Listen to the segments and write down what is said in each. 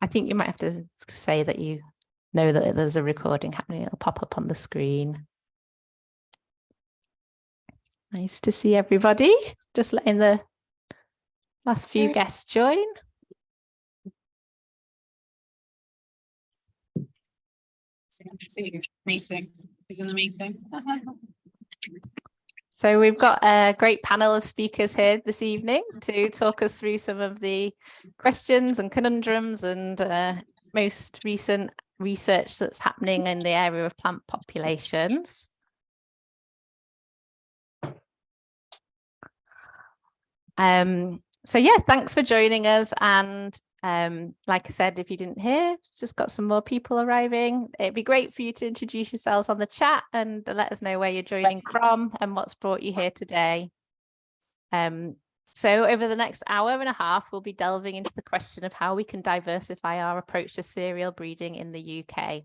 I think you might have to say that you know that there's a recording happening. It'll pop up on the screen. Nice to see everybody. Just letting the last few guests join. Meeting, who's in the meeting? So we've got a great panel of speakers here this evening to talk us through some of the questions and conundrums and uh, most recent research that's happening in the area of plant populations. Um, so yeah, thanks for joining us. And um, like I said, if you didn't hear, just got some more people arriving. It'd be great for you to introduce yourselves on the chat and let us know where you're joining from and what's brought you here today. Um, so over the next hour and a half, we'll be delving into the question of how we can diversify our approach to cereal breeding in the UK.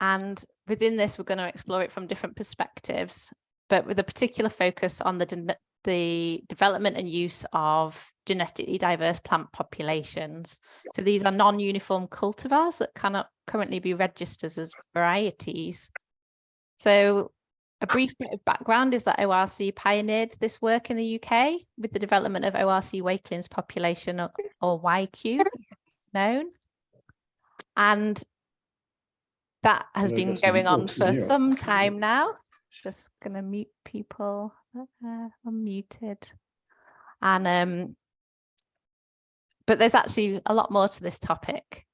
And within this, we're going to explore it from different perspectives, but with a particular focus on the the development and use of genetically diverse plant populations. So these are non-uniform cultivars that cannot currently be registered as varieties. So a brief bit of background is that ORC pioneered this work in the UK with the development of ORC Wakelyns population or, or YQ known. And that has been going on for some time now. Just going to mute people uh, unmuted. And um, but there's actually a lot more to this topic.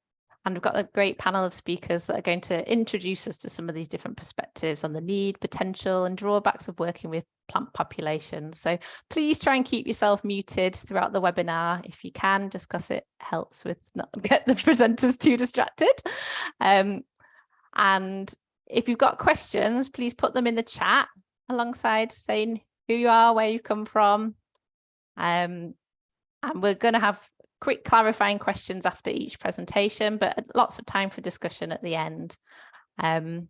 And we've got a great panel of speakers that are going to introduce us to some of these different perspectives on the need, potential and drawbacks of working with plant populations. So please try and keep yourself muted throughout the webinar if you can, just because it helps with not get the presenters too distracted. Um, and if you've got questions, please put them in the chat alongside saying who you are, where you come from. Um, and we're going to have quick clarifying questions after each presentation, but lots of time for discussion at the end. Um,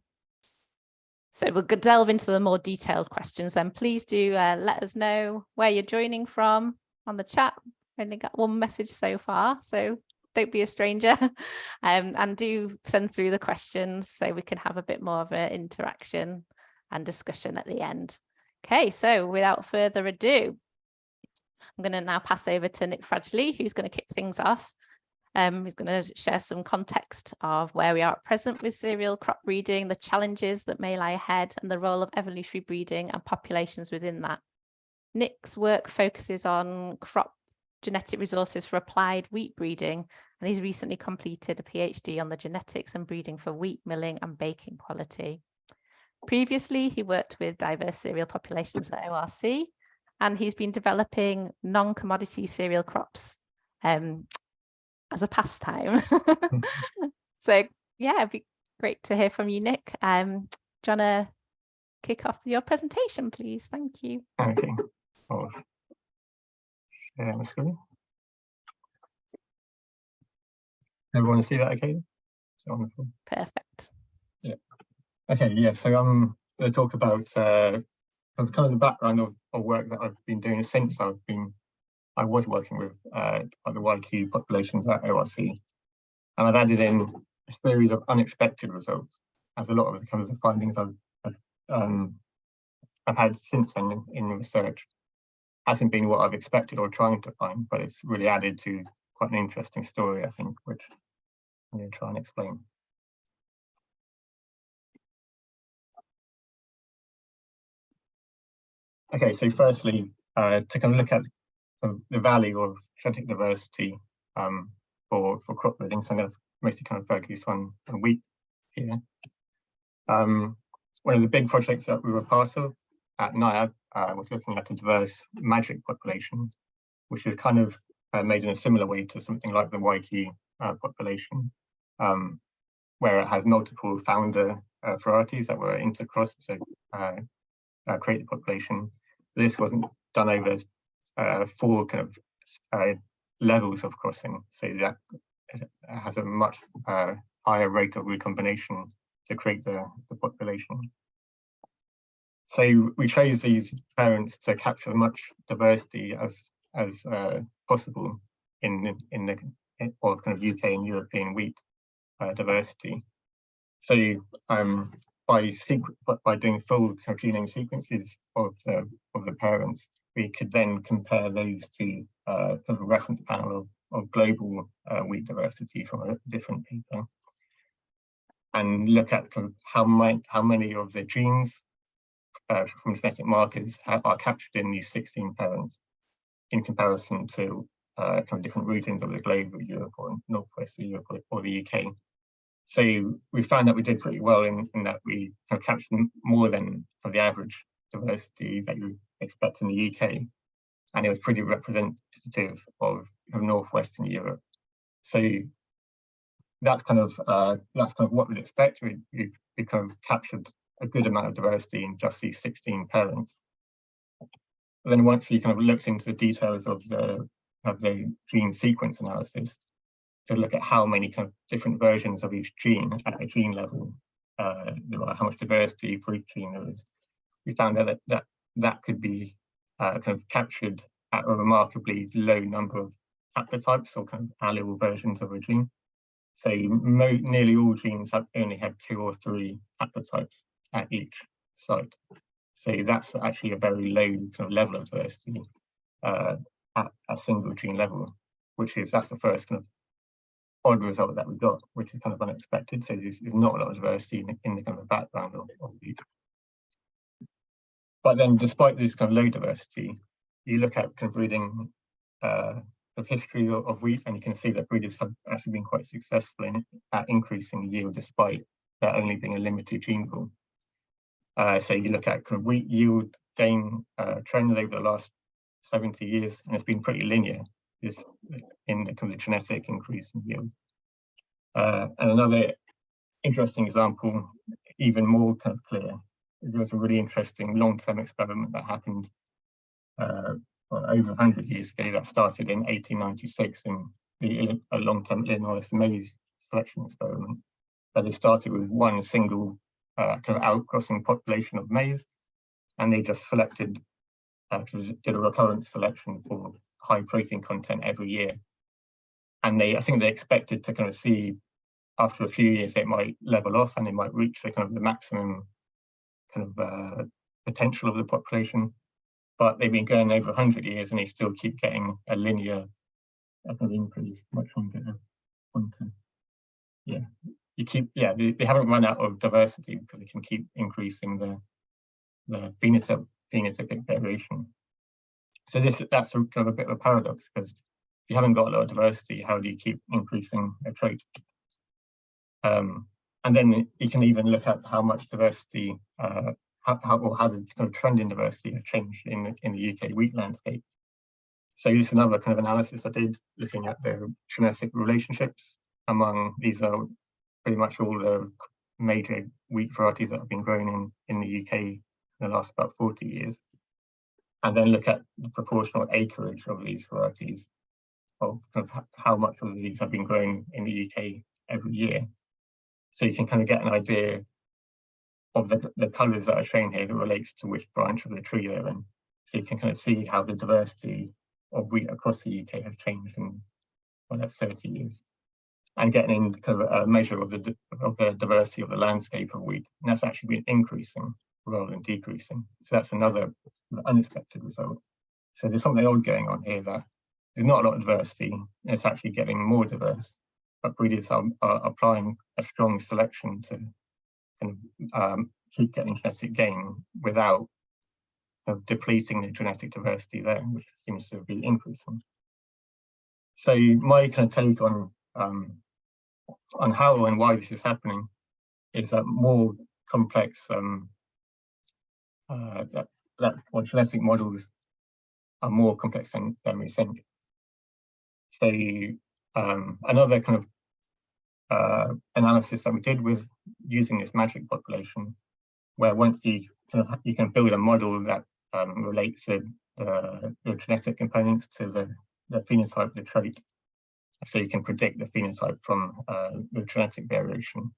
so we'll delve into the more detailed questions then. Please do uh, let us know where you're joining from on the chat. I Only got one message so far, so don't be a stranger um, and do send through the questions so we can have a bit more of an interaction and discussion at the end. Okay, so without further ado, I'm going to now pass over to Nick Fradgley, who's going to kick things off. Um, he's going to share some context of where we are at present with cereal crop breeding, the challenges that may lie ahead, and the role of evolutionary breeding and populations within that. Nick's work focuses on crop genetic resources for applied wheat breeding, and he's recently completed a PhD on the genetics and breeding for wheat milling and baking quality. Previously, he worked with diverse cereal populations at ORC, and he's been developing non-commodity cereal crops um, as a pastime. Hmm. so yeah, it'd be great to hear from you, Nick. Um, do you want to kick off your presentation, please? Thank you. Okay. Share my screen. Everyone see that okay? wonderful. Perfect. Okay, yeah, so I'm going to talk about uh, kind of the background of, of work that I've been doing since I've been, I was working with uh, the YQ populations at ORC. And I've added in a series of unexpected results, as a lot of the kinds of findings I've, I've, um, I've had since then in, in research hasn't been what I've expected or trying to find, but it's really added to quite an interesting story, I think, which I'm going to try and explain. Okay, so firstly, uh, to kind of look at the value of genetic diversity um, for, for crop breeding, so I'm going to mostly kind of focus on, on wheat here. Um, one of the big projects that we were part of at NIAB uh, was looking at a diverse magic population, which is kind of uh, made in a similar way to something like the YQ uh, population, um, where it has multiple founder uh, varieties that were intercrossed, so uh, uh, create the population this wasn't done over uh, four kind of uh, levels of crossing, so that has a much uh, higher rate of recombination to create the, the population. So we chose these parents to capture as much diversity as as uh, possible in in the of kind of UK and European wheat uh, diversity. So um, by by doing full genome sequences of the of the parents, we could then compare those to uh, kind of a reference panel of, of global uh, wheat diversity from a different paper, and look at kind of how many how many of the genes uh, from genetic markers are captured in these 16 parents in comparison to uh, kind of different regions of the globe, Europe or Northwest Europe or the UK. So we found that we did pretty well in, in that we have captured more than the average diversity that you expect in the UK. And it was pretty representative of, of Northwestern Europe. So that's kind of uh, that's kind of what we'd expect. We, we've, we've kind of captured a good amount of diversity in just these 16 parents. But then once you kind of looked into the details of the of the gene sequence analysis, to look at how many kind of different versions of each gene at a gene level uh, there are, how much diversity for each gene there is. We found out that that, that could be uh, kind of captured at a remarkably low number of haplotypes or kind of allele versions of a gene. So nearly all genes have only have two or three haplotypes at each site. So that's actually a very low kind of level of diversity uh, at a single gene level, which is that's the first kind of odd result that we got, which is kind of unexpected. So there's, there's not a lot of diversity in, the- in the kind of background of, of these. But then despite this kind of low diversity, you look at kind of breeding uh, of history of, of wheat and you can see that breeders have actually been quite successful in at increasing yield despite there only being a limited gene pool. Uh, so you look at kind of wheat yield gain uh, trends over the last 70 years and it's been pretty linear this in the kind of genetic increase in yield. Uh, and another interesting example, even more kind of clear, is there was a really interesting long-term experiment that happened uh, well, over 100 years ago that started in 1896 in the a long-term Illinois maize selection experiment. Where they started with one single uh, kind of outcrossing population of maize, and they just selected, uh, did a recurrent selection for high protein content every year. And they, I think they expected to kind of see after a few years it might level off and it might reach the kind of the maximum kind of uh, potential of the population. But they've been going over 100 years and they still keep getting a linear kind of increase, much longer content. Yeah, you keep, yeah, they, they haven't run out of diversity because they can keep increasing the, the phenotype, phenotypic variation. So this that's a, kind of a bit of a paradox because if you haven't got a lot of diversity, how do you keep increasing a trait? Um, and then you can even look at how much diversity, uh, how, how or how kind of trend in diversity has changed in in the UK wheat landscape. So this is another kind of analysis I did looking at the genetic relationships among these are pretty much all the major wheat varieties that have been grown in in the UK in the last about 40 years and then look at the proportional acreage of these varieties of, of how much of these have been grown in the UK every year. So you can kind of get an idea of the, the colours that are shown here that relates to which branch of the tree they're in. So you can kind of see how the diversity of wheat across the UK has changed in well, that's 30 years. And getting in kind of a measure of the of the diversity of the landscape of wheat, and that's actually been increasing rather than decreasing. So that's another unexpected result. So there's something odd going on here that there's not a lot of diversity, and it's actually getting more diverse, but breeders are, are applying a strong selection to kind of um, keep getting genetic gain without kind of depleting the genetic diversity there, which seems to be increasing. So my kind of take on um, on how and why this is happening is that more complex um, uh, that, that or genetic models are more complex than, than we think. So um, another kind of uh, analysis that we did with using this magic population, where once you kind of you can build a model that um, relates the, the, genetic components to the, the phenotype the trait, so you can predict the phenotype from uh, the genetic variation.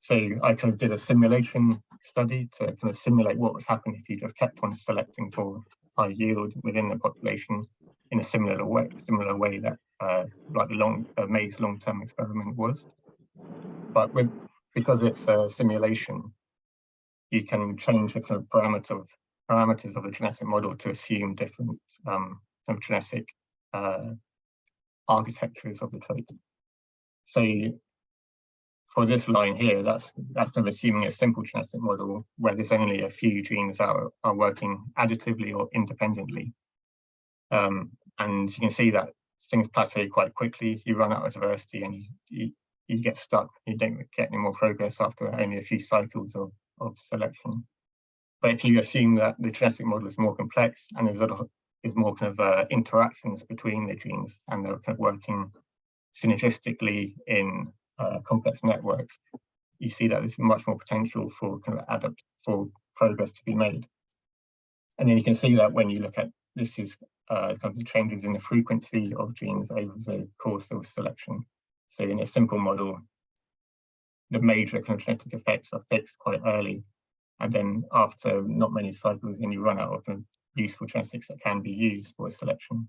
So I kind of did a simulation study to kind of simulate what would happen if you just kept on selecting for high yield within the population in a similar way, similar way that uh, like the long uh, maize long-term experiment was. But with because it's a simulation, you can change the kind of parameter of parameters of the genetic model to assume different um, kind of genetic uh, architectures of the trait. So for this line here, that's that's kind of assuming a simple genetic model where there's only a few genes that are, are working additively or independently. Um, and you can see that things plateau quite quickly. You run out of diversity and you, you, you get stuck. You don't get any more progress after only a few cycles of, of selection. But if you assume that the genetic model is more complex and there's a lot is more kind of uh, interactions between the genes and they're kind of working synergistically in uh, complex networks, you see that there's much more potential for kind of adapt for progress to be made. And then you can see that when you look at this is uh, kind of the changes in the frequency of genes over the course of selection. So in a simple model, the major kind of genetic effects are fixed quite early. And then after not many cycles, then you run out of useful genetics that can be used for selection.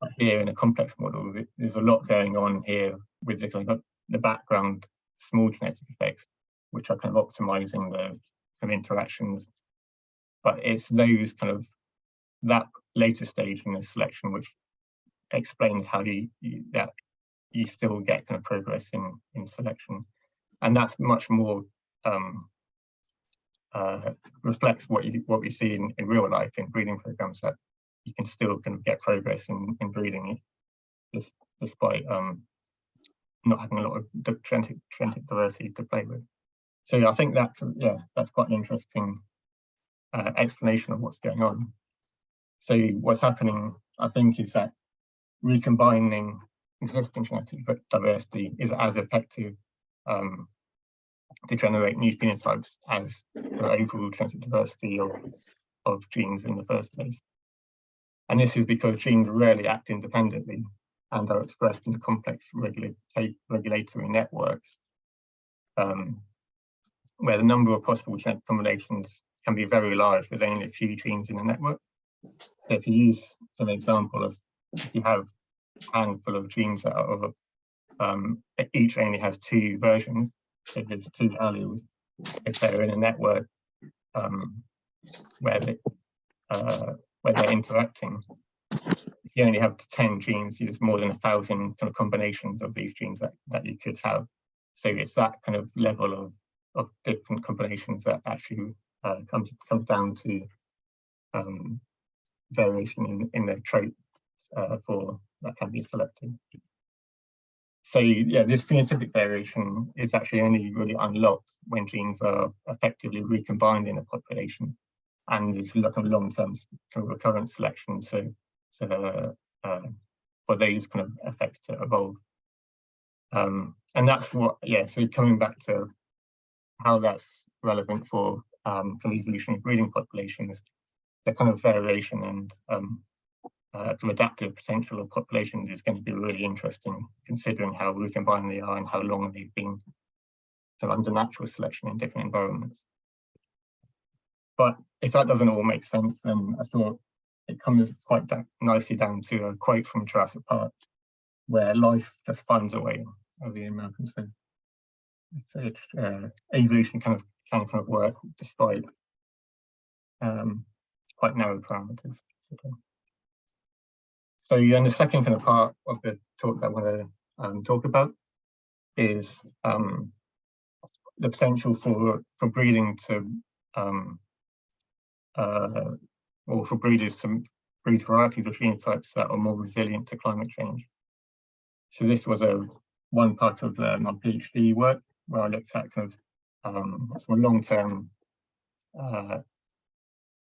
But here in a complex model, there's a lot going on here with the kind of the background small genetic effects, which are kind of optimizing the kind of interactions. But it's those kind of that later stage in the selection which explains how you, you that you still get kind of progress in in selection, and that's much more um, uh, reflects what you what we see in, in real life in breeding programs that you can still kind of get progress in in breeding, just despite um, not having a lot of genetic, genetic diversity to play with. So I think that, yeah, that's quite an interesting uh, explanation of what's going on. So what's happening, I think, is that recombining existing genetic diversity is as effective um, to generate new phenotypes as the overall genetic diversity of, of genes in the first place. And this is because genes rarely act independently and are expressed in the complex regulatory networks, um, where the number of possible genetic combinations can be very large with only a few genes in a network. So if you use an example of, if you have a handful of genes that are um, each only has two versions, if there's two alleles, if they're in a network um, where, they, uh, where they're interacting, you only have 10 genes, there's more than a thousand kind of combinations of these genes that, that you could have. So it's that kind of level of, of different combinations that actually uh, comes, comes down to um, variation in, in the traits uh, for that can be selected. So yeah, this phenotypic variation is actually only really unlocked when genes are effectively recombined in a population and there's like a long-term kind of recurrent selection. So to, uh, for those kind of effects to evolve. Um, and that's what, yeah, so coming back to how that's relevant for um, for evolutionary breeding populations, the kind of variation and um, uh, adaptive potential of populations is going to be really interesting, considering how recombined they are and how long they've been of under natural selection in different environments. But if that doesn't all make sense, then I thought it comes quite da nicely down to a quote from Jurassic Park, where life just finds a way, as the American says. So uh, evolution kind of can kind of work despite um, quite narrow parameters. So then the second kind of part of the talk that I want to um, talk about is um, the potential for for breeding to um, uh, or for breeders to breed varieties of phenotypes that are more resilient to climate change. So this was a one part of uh, my PhD work where I looked at kind of um, some long-term uh,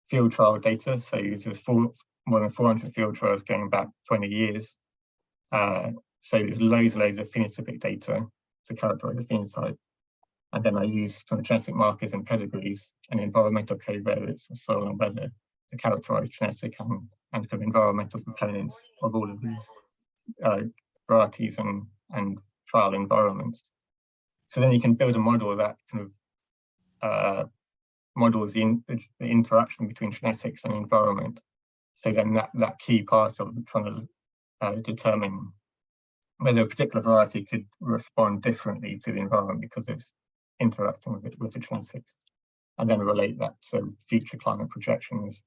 field trial data. So there was four, more than 400 field trials going back 20 years. Uh, so there's loads and loads of phenotypic data to characterize the phenotype. And then I kind of genetic markers and pedigrees and environmental covariates of soil and weather to characterize genetic and, and of environmental components of all of these uh, varieties and, and trial environments. So then you can build a model that kind of uh, models the, in, the, interaction between genetics and environment. So then that, that key part of trying to uh, determine whether a particular variety could respond differently to the environment because it's interacting with it with the genetics, and then relate that to future climate projections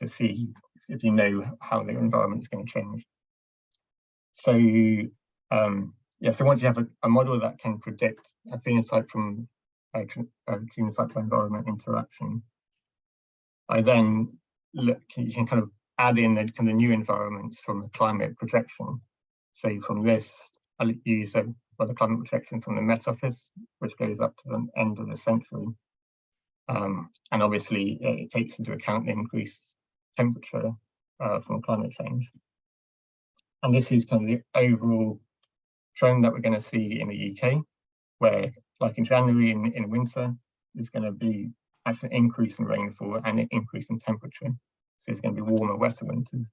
to see if you know how the environment is going to change. So um, yeah, so once you have a, a, model that can predict a phenotype from a, a phenotype to environment interaction, I then look, you can kind of add in the kind of new environments from the climate projection. So from this, I'll use a, well, the climate projection from the Met Office, which goes up to the end of the century. Um, and obviously it takes into account the increased temperature uh, from climate change. And this is kind of the overall trend that we're going to see in the UK, where like in January in, in winter, there's going to be actually an increase in rainfall and an increase in temperature. So it's going to be warmer, wetter winters.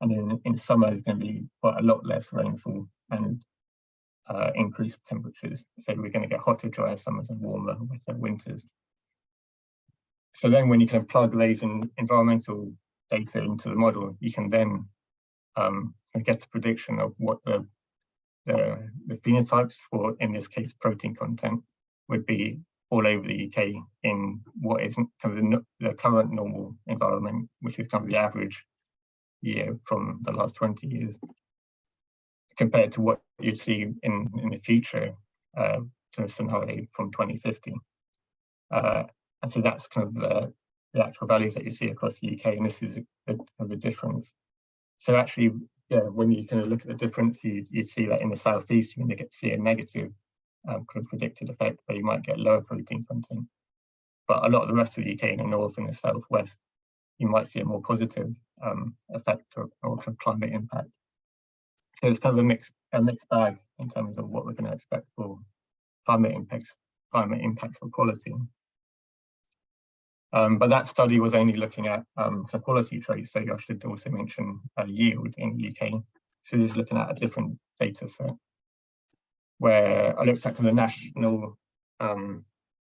And then in summer, there's going to be quite a lot less rainfall and uh, increased temperatures. So we're going to get hotter, drier summers and warmer, wetter winters. So then when you can plug these environmental data into the model, you can then um, get a prediction of what the, the, the phenotypes for, in this case, protein content would be all over the UK in what is kind of the, the, current normal environment, which is kind of the average year from the last 20 years, compared to what you'd see in, in the future uh, kind of scenario from 2050. Uh, and so that's kind of the, the actual values that you see across the UK, and this is a, a, a difference. So actually, yeah, when you kind of look at the difference, you, you see that in the southeast, you're going to get see a negative um, kind of predicted effect where you might get lower protein content. But a lot of the rest of the UK in the north and the southwest, you might see a more positive um, effect or, or kind of climate impact. So it's kind of a mixed a mixed bag in terms of what we're going to expect for climate impacts, climate impacts for quality. Um, but that study was only looking at um, quality traits, so I should also mention uh, yield in the UK. So this is looking at a different data set where I looked at the national um,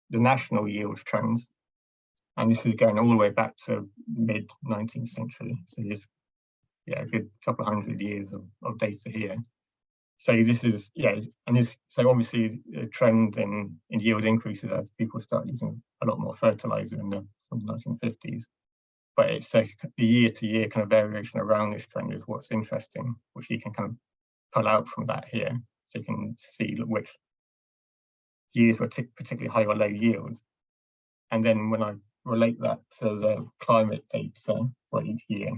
the national yield trends. And this is going all the way back to mid 19th century. So there's yeah, a good couple of hundred years of, of data here. So this is, yeah, and this, so obviously a trend in, in yield increases as people start using a lot more fertilizer in the, the 1950s. But it's a, the year to year kind of variation around this trend is what's interesting, which you can kind of pull out from that here so you can see which years were particularly high or low yields. And then when I relate that to the climate data for each year,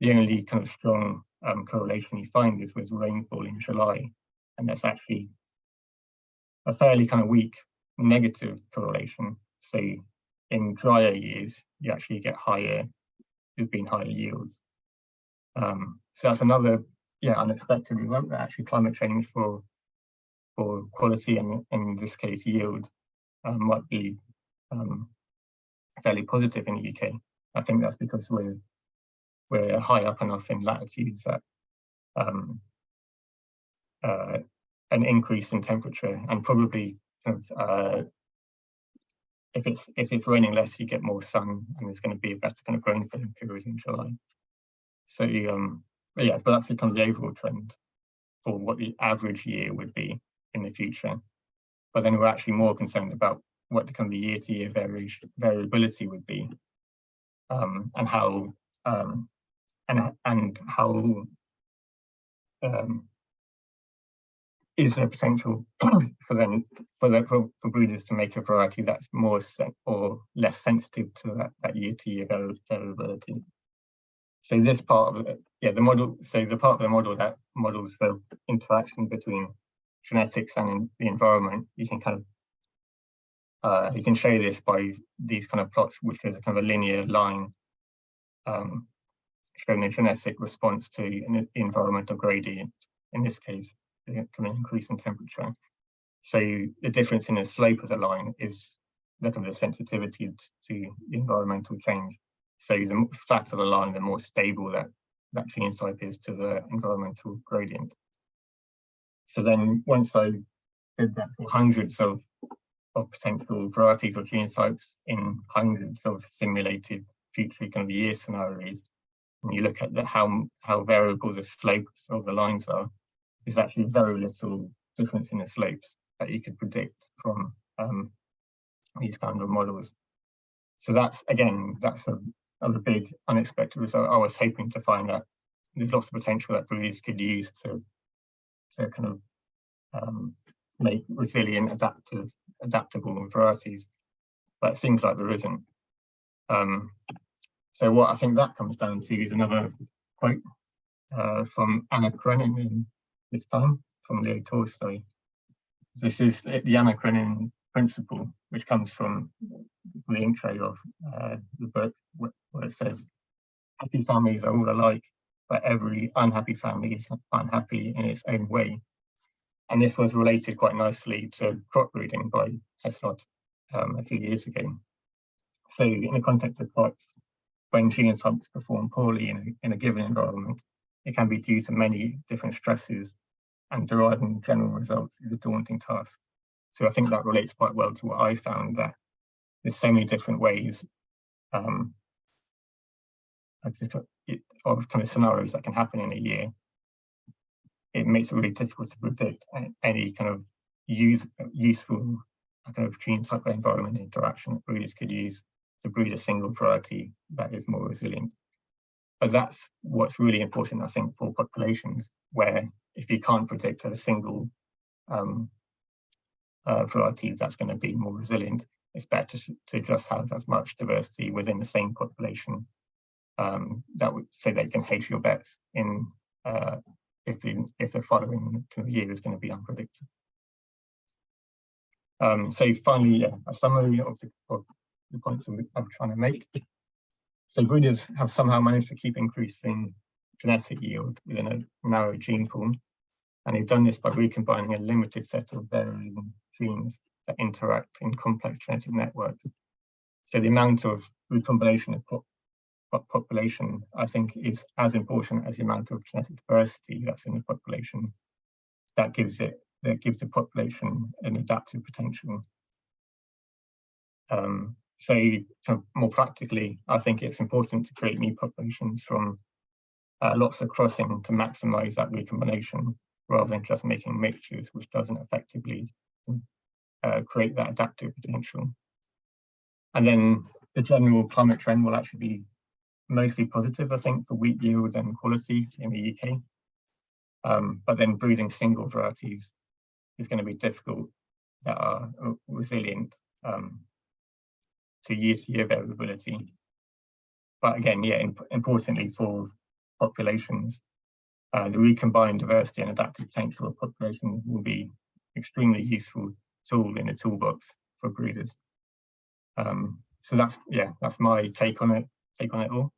the only kind of strong um, correlation you find is with rainfall in July. And that's actually a fairly kind of weak negative correlation. So in drier years, you actually get higher, there's been higher yields. Um, so that's another yeah, unexpected event that actually climate change for for quality and in this case yield um, might be um, fairly positive in the UK. I think that's because we're we're high up enough in latitudes that um, uh, an increase in temperature and probably kind of uh, if it's if it's raining less, you get more sun and there's going to be a better kind of growing period in July. So um, but yeah, but that's the kind of the overall trend for what the average year would be in the future. But then we're actually more concerned about what the kind of the year-to-year -year variability would be, um, and how um, and and how um, is there potential for them for the for, for, breeders to make a variety that's more or less sensitive to that, that year-to-year variability. So this part of it, yeah, the model, so the part of the model that models the interaction between genetics and the environment, you can kind of, uh, you can show this by these kind of plots, which is a kind of a linear line um, the genetic response to an environmental gradient, in this case, of increase in temperature. So the difference in the slope of the line is kind of the sensitivity to environmental change. So the flatter the line, the more stable that, that phenotype is to the environmental gradient. So then once I did that for hundreds of, of potential varieties or genotypes in hundreds of simulated future kind of year scenarios, and you look at the, how, how variable the slopes of the lines are, there's actually very little difference in the slopes that you could predict from um, these kind of models. So that's, again, that's a, another big unexpected result. I was hoping to find that there's lots of potential that breeders could use to, to kind of um, make resilient, adaptive, adaptable varieties, but it seems like there isn't. Um, so what I think that comes down to is another quote uh, from Anna Karenin this time from Leo Tolstoy. This is the Anna Karenin principle, which comes from the intro of uh, the book, where it says, happy families are all alike, but every unhappy family is unhappy in its own way. And this was related quite nicely to crop breeding by Heslot um, a few years ago. So in the context of crops, when genotypes perform poorly in a, in a given environment, it can be due to many different stresses and deriving general results is a daunting task. So I think that relates quite well to what I found that there's so many different ways um, of kind of scenarios that can happen in a year. It makes it really difficult to predict any kind of use useful kind of genotype environment interaction that breeders could use to breed a single variety that is more resilient. But that's what's really important, I think, for populations where if you can't predict a single um, uh, variety that's going to be more resilient, it's better to, just have as much diversity within the same population um, that would say that you can hedge your bets in uh, if the if the following year is going to be unpredictable. Um, so finally, yeah, a summary of the, of the points I'm, I'm trying to make. So breeders have somehow managed to keep increasing genetic yield within a narrow gene pool. And they've done this by recombining a limited set of varying genes that interact in complex genetic networks. So the amount of recombination of pop population, I think, is as important as the amount of genetic diversity that's in the population. That gives it, that gives the population an adaptive potential. Um, so more practically, I think it's important to create new populations from uh, lots of crossing to maximize that recombination rather than just making mixtures, which doesn't effectively uh, create that adaptive potential. And then the general climate trend will actually be mostly positive, I think, for wheat yield and quality in the UK. Um, but then breeding single varieties is going to be difficult that are resilient um, to year-to-year variability. But again, yeah, imp importantly for populations, uh, the recombined diversity and adaptive potential of populations will be extremely useful tool in the toolbox for breeders. Um, so that's yeah, that's my take on it. Take on it all.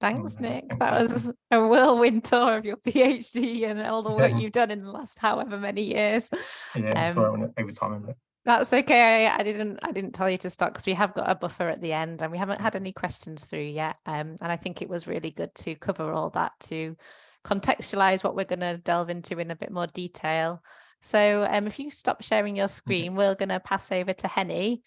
Thanks, Nick. That was a whirlwind tour of your PhD and all the work Yeah. you've done in the last however many years. Yeah, Um, sorry, I went over time a bit. That's okay. I, I didn't I didn't tell you to stop because we have got a buffer at the end and we haven't had any questions through yet. Um, and I think it was really good to cover all that to contextualize what we're going to delve into in a bit more detail. So um, if you stop sharing your screen, we're going to pass over to Henny.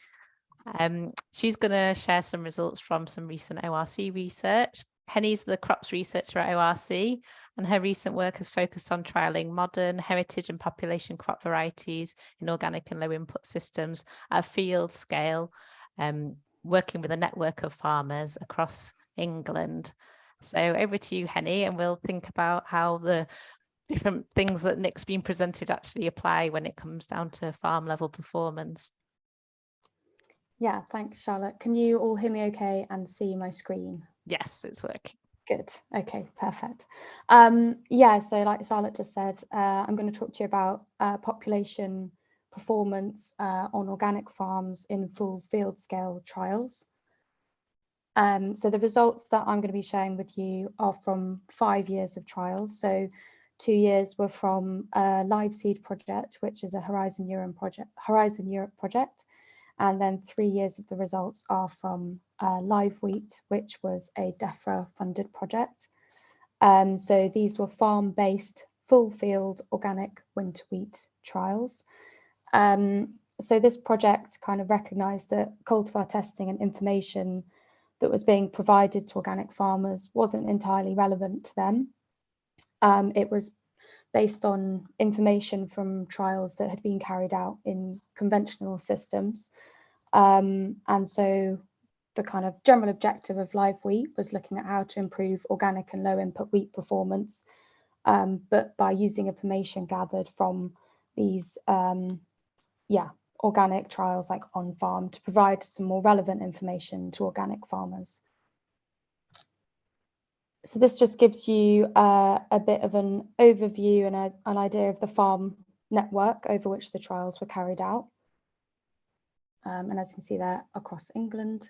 Um, she's going to share some results from some recent ORC research. Henny's the crops researcher at ORC and her recent work has focused on trialling modern heritage and population crop varieties in organic and low input systems at field scale, um, working with a network of farmers across England. So over to you, Henny, and we'll think about how the different things that Nick's been presented actually apply when it comes down to farm level performance. Yeah, thanks, Charlotte. Can you all hear me okay and see my screen? Yes, it's working. Good. Okay, perfect. Um, yeah, so like Charlotte just said, uh, I'm going to talk to you about uh, population performance uh, on organic farms in full field scale trials. Um, so the results that I'm going to be sharing with you are from five years of trials. So two years were from a Live Seed project, which is a Horizon Europe project, Horizon Europe project, and then three years of the results are from uh, Live Wheat, which was a DEFRA funded project. Um, so these were farm-based, full field organic winter wheat trials. Um, so this project kind of recognised that cultivar testing and information that was being provided to organic farmers wasn't entirely relevant to them. Um, it was based on information from trials that had been carried out in conventional systems. Um, and so the kind of general objective of live wheat was looking at how to improve organic and low input wheat performance, um, but by using information gathered from these, um, yeah, organic trials like on farm to provide some more relevant information to organic farmers. So this just gives you uh, a bit of an overview and a, an idea of the farm network over which the trials were carried out. Um, and as you can see there across England.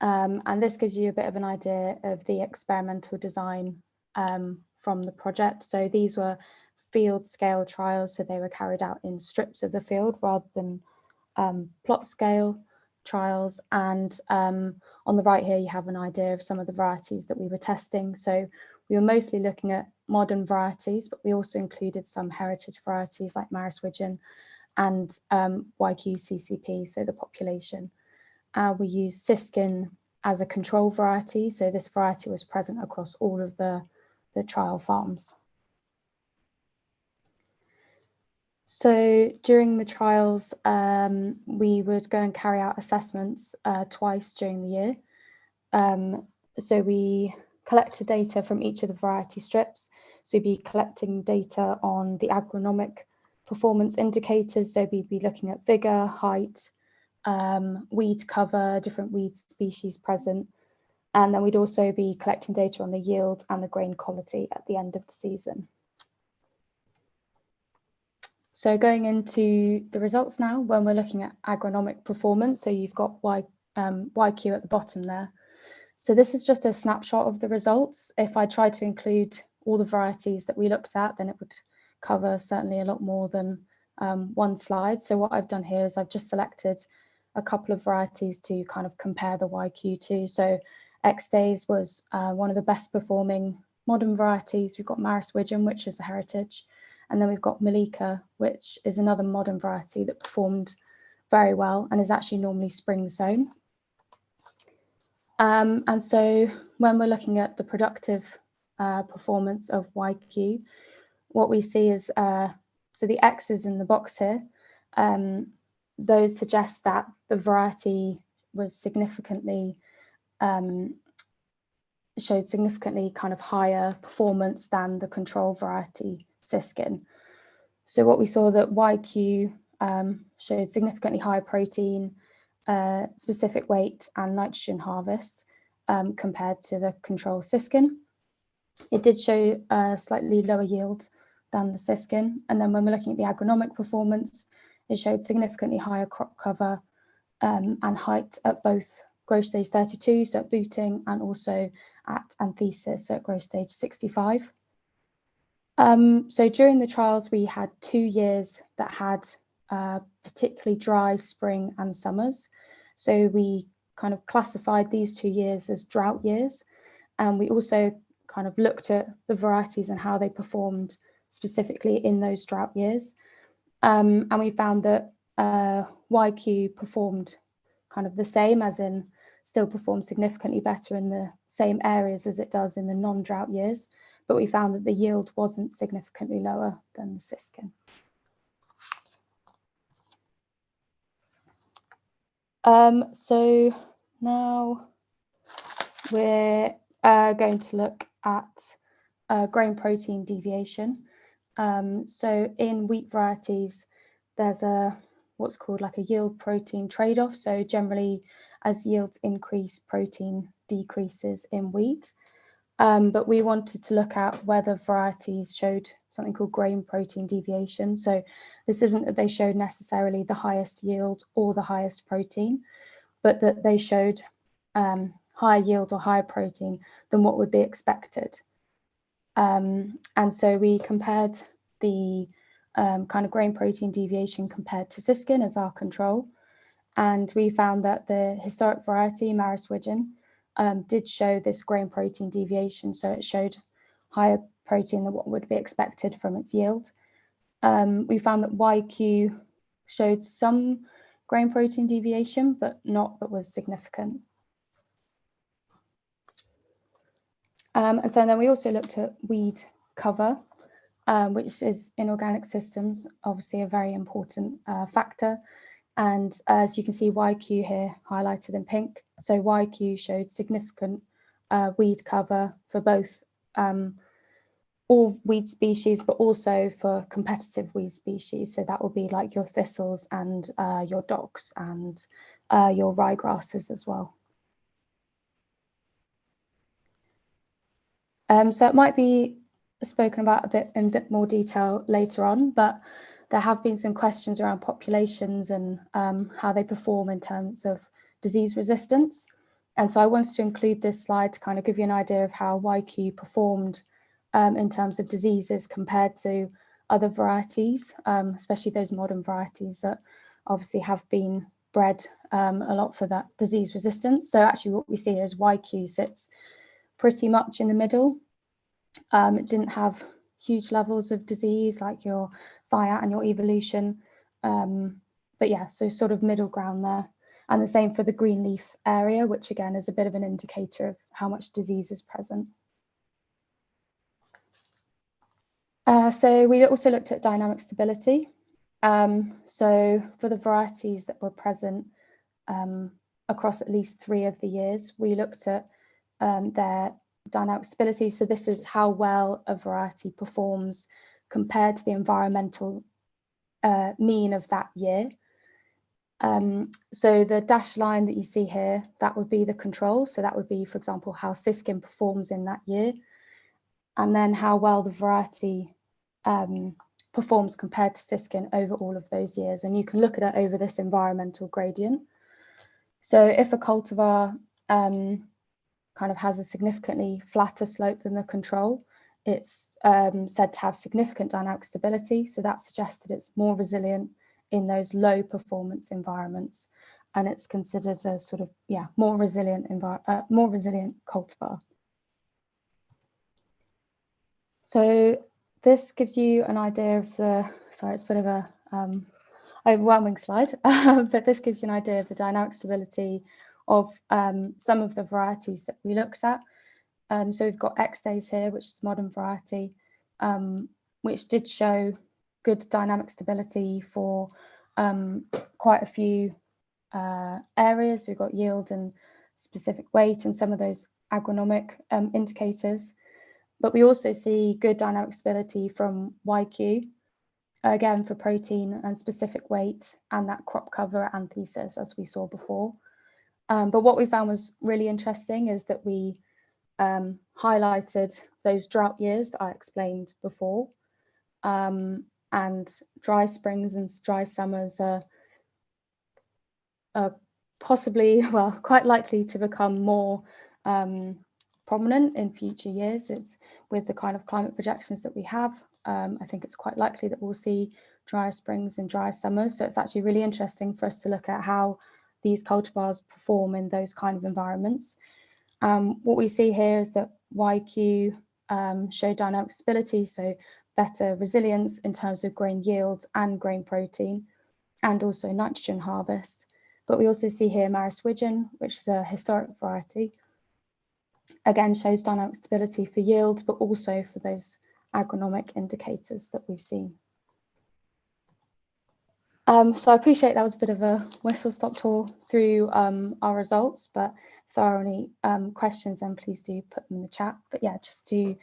Um, and this gives you a bit of an idea of the experimental design um, from the project. So these were field scale trials, so they were carried out in strips of the field rather than um, plot scale trials. And um, on the right here, you have an idea of some of the varieties that we were testing. So we were mostly looking at modern varieties, but we also included some heritage varieties like Maris Widgeon and um, YQ-CCP, so the population. Uh, we used Siskin as a control variety, so this variety was present across all of the, the trial farms. So during the trials, um, we would go and carry out assessments uh, twice during the year. Um, so we collected data from each of the variety strips. So we'd be collecting data on the agronomic performance indicators. So we'd be looking at vigor, height, um, weed cover, different weed species present. And then we'd also be collecting data on the yield and the grain quality at the end of the season. So going into the results now, when we're looking at agronomic performance, so you've got y, um, YQ at the bottom there. So this is just a snapshot of the results. If I tried to include all the varieties that we looked at, then it would cover certainly a lot more than um, one slide. So what I've done here is I've just selected a couple of varieties to kind of compare the YQ to. So Extase was uh, one of the best performing modern varieties. We've got Maris Widgeon, which is a heritage. And then we've got Mulika, which is another modern variety that performed very well and is actually normally spring sown. Um, and so when we're looking at the productive uh, performance of YQ, what we see is, uh, so the X's in the box here, um, those suggest that the variety was significantly, um, showed significantly kind of higher performance than the control variety Siskin. So what we saw that YQ um, showed significantly higher protein, uh, specific weight and nitrogen harvest um, compared to the control Siskin. It did show a slightly lower yield than the Siskin. And then when we're looking at the agronomic performance, it showed significantly higher crop cover um, and height at both growth stage 32, so at booting, and also at anthesis, so at growth stage 65. Um, so during the trials, we had two years that had uh, particularly dry spring and summers. So we kind of classified these two years as drought years. And we also kind of looked at the varieties and how they performed specifically in those drought years. Um, and we found that uh, YQ performed kind of the same as in still performed significantly better in the same areas as it does in the non-drought years but we found that the yield wasn't significantly lower than the Siskin. Um, so now we're uh, going to look at uh, grain protein deviation. Um, so in wheat varieties, there's a what's called like a yield protein trade-off. So generally, as yields increase, protein decreases in wheat. Um, but we wanted to look at whether varieties showed something called grain protein deviation. So this isn't that they showed necessarily the highest yield or the highest protein, but that they showed um, higher yield or higher protein than what would be expected. Um, and so we compared the um, kind of grain protein deviation compared to Siskin as our control. And we found that the historic variety, Maris Widgeon, um, did show this grain protein deviation. So it showed higher protein than what would be expected from its yield. Um, we found that YQ showed some grain protein deviation, but not that was significant. Um, and so then we also looked at weed cover. um, which is in organic systems, obviously a very important uh, factor. And as you can see, YQ here highlighted in pink. So YQ showed significant uh, weed cover for both um, all weed species, but also for competitive weed species. So that will be like your thistles and uh, your docks and uh, your ryegrasses as well. Um, so it might be spoken about a bit in a bit more detail later on, but there have been some questions around populations and um, how they perform in terms of disease resistance. And so I wanted to include this slide to kind of give you an idea of how YQ performed um, in terms of diseases compared to other varieties, um, especially those modern varieties that obviously have been bred um, a lot for that disease resistance. So actually what we see is YQ sits pretty much in the middle. Um, it didn't have huge levels of disease like your Zyatt and your evolution. Um, but yeah, so sort of middle ground there. And the same for the green leaf area, which again is a bit of an indicator of how much disease is present. Uh, so we also looked at dynamic stability. Um, so for the varieties that were present um, across at least three of the years, we looked at um, their dynamic stability. So this is how well a variety performs compared to the environmental uh, mean of that year. Um, so the dashed line that you see here, that would be the control. So that would be, for example, how siskin performs in that year. And then how well the variety um, performs compared to siskin over all of those years. And you can look at it over this environmental gradient. So if a cultivar um, kind of has a significantly flatter slope than the control, it's um, said to have significant dynamic stability. So that suggests that it's more resilient in those low performance environments. And it's considered a sort of, yeah, more resilient, uh, more resilient cultivar. So this gives you an idea of the, sorry, it's a bit of a um, overwhelming slide, but this gives you an idea of the dynamic stability of um, some of the varieties that we looked at. Um, so we've got Extase here, which is modern variety, um, which did show good dynamic stability for um, quite a few uh, areas. We've got yield and specific weight and some of those agronomic um, indicators. But we also see good dynamic stability from YQ, again for protein and specific weight and that crop cover anthesis as we saw before. Um, but what we found was really interesting is that we um, highlighted those drought years that I explained before. Um, and dry springs and dry summers are, are, possibly, well, quite likely to become more um, prominent in future years. It's with the kind of climate projections that we have. Um, I think it's quite likely that we'll see drier springs and drier summers. So it's actually really interesting for us to look at how these cultivars perform in those kind of environments. Um, what we see here is that YQ um, show dynamic stability, so better resilience in terms of grain yield and grain protein, and also nitrogen harvest. But we also see here Maris Widgeon, which is a historic variety, again shows dynamic stability for yield, but also for those agronomic indicators that we've seen. Um, so I appreciate that was a bit of a whistle stop tour through um, our results, but if there are any um, questions, then please do put them in the chat. But yeah, just to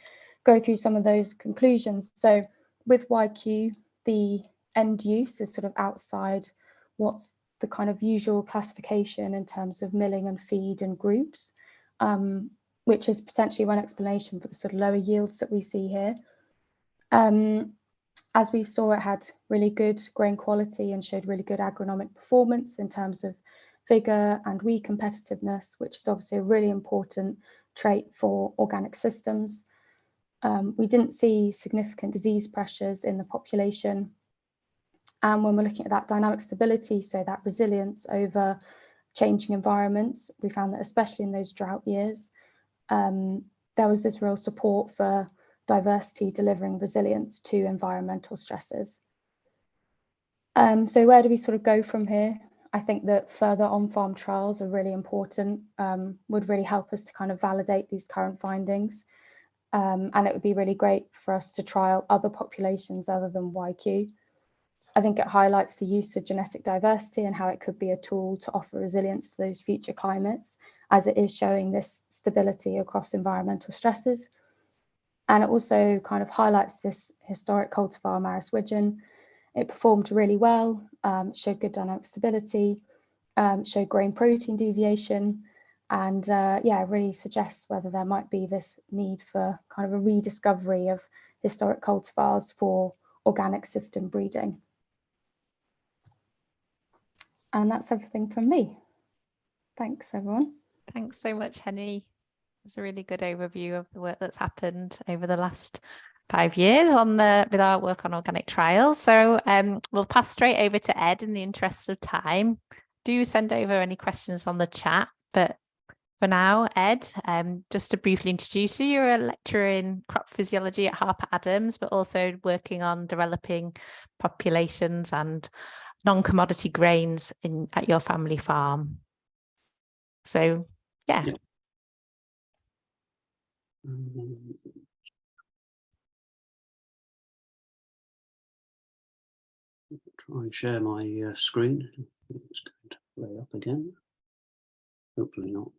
go through some of those conclusions. So with YQ, the end use is sort of outside what's the kind of usual classification in terms of milling and feed and groups, um, which is potentially one explanation for the sort of lower yields that we see here. Um, as we saw, it had really good grain quality and showed really good agronomic performance in terms of vigor and weed competitiveness, which is obviously a really important trait for organic systems. Um, we didn't see significant disease pressures in the population. And when we're looking at that dynamic stability, so that resilience over changing environments, we found that especially in those drought years, um, there was this real support for diversity delivering resilience to environmental stresses. Um, so where do we sort of go from here? I think that further on-farm trials are really important, um, would really help us to kind of validate these current findings. Um, and it would be really great for us to trial other populations other than YQ. I think it highlights the use of genetic diversity and how it could be a tool to offer resilience to those future climates, as it is showing this stability across environmental stresses. And it also kind of highlights this historic cultivar Maris widgeon. It performed really well, um, showed good dynamic stability, um, showed grain protein deviation, and uh, yeah, really suggests whether there might be this need for kind of a rediscovery of historic cultivars for organic system breeding. And that's everything from me. Thanks, everyone. Thanks so much, Henny. It's a really good overview of the work that's happened over the last five years on the with our work on organic trials. So um, we'll pass straight over to Ed in the interests of time. Do send over any questions on the chat, but for now, Ed, um, just to briefly introduce you, you're a lecturer in crop physiology at Harper Adams, but also working on developing populations and non-commodity grains in at your family farm. So yeah. Yeah. Try and share my uh, screen. It's going to play up again. Hopefully not.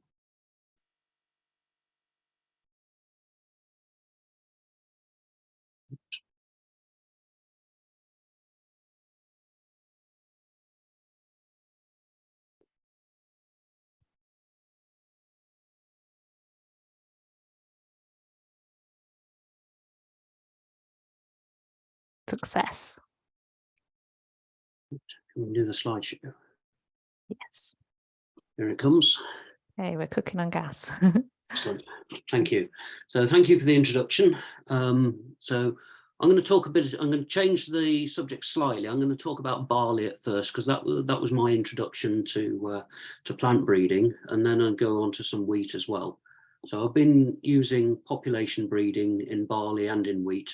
Success. Can we do the slideshow? Yes. Here it comes. Hey, we're cooking on gas. Excellent. Thank you. So thank you for the introduction. Um, so I'm going to talk a bit, I'm going to change the subject slightly. I'm going to talk about barley at first because that, that was my introduction to, uh, to plant breeding and then I'll go on to some wheat as well. So I've been using population breeding in barley and in wheat,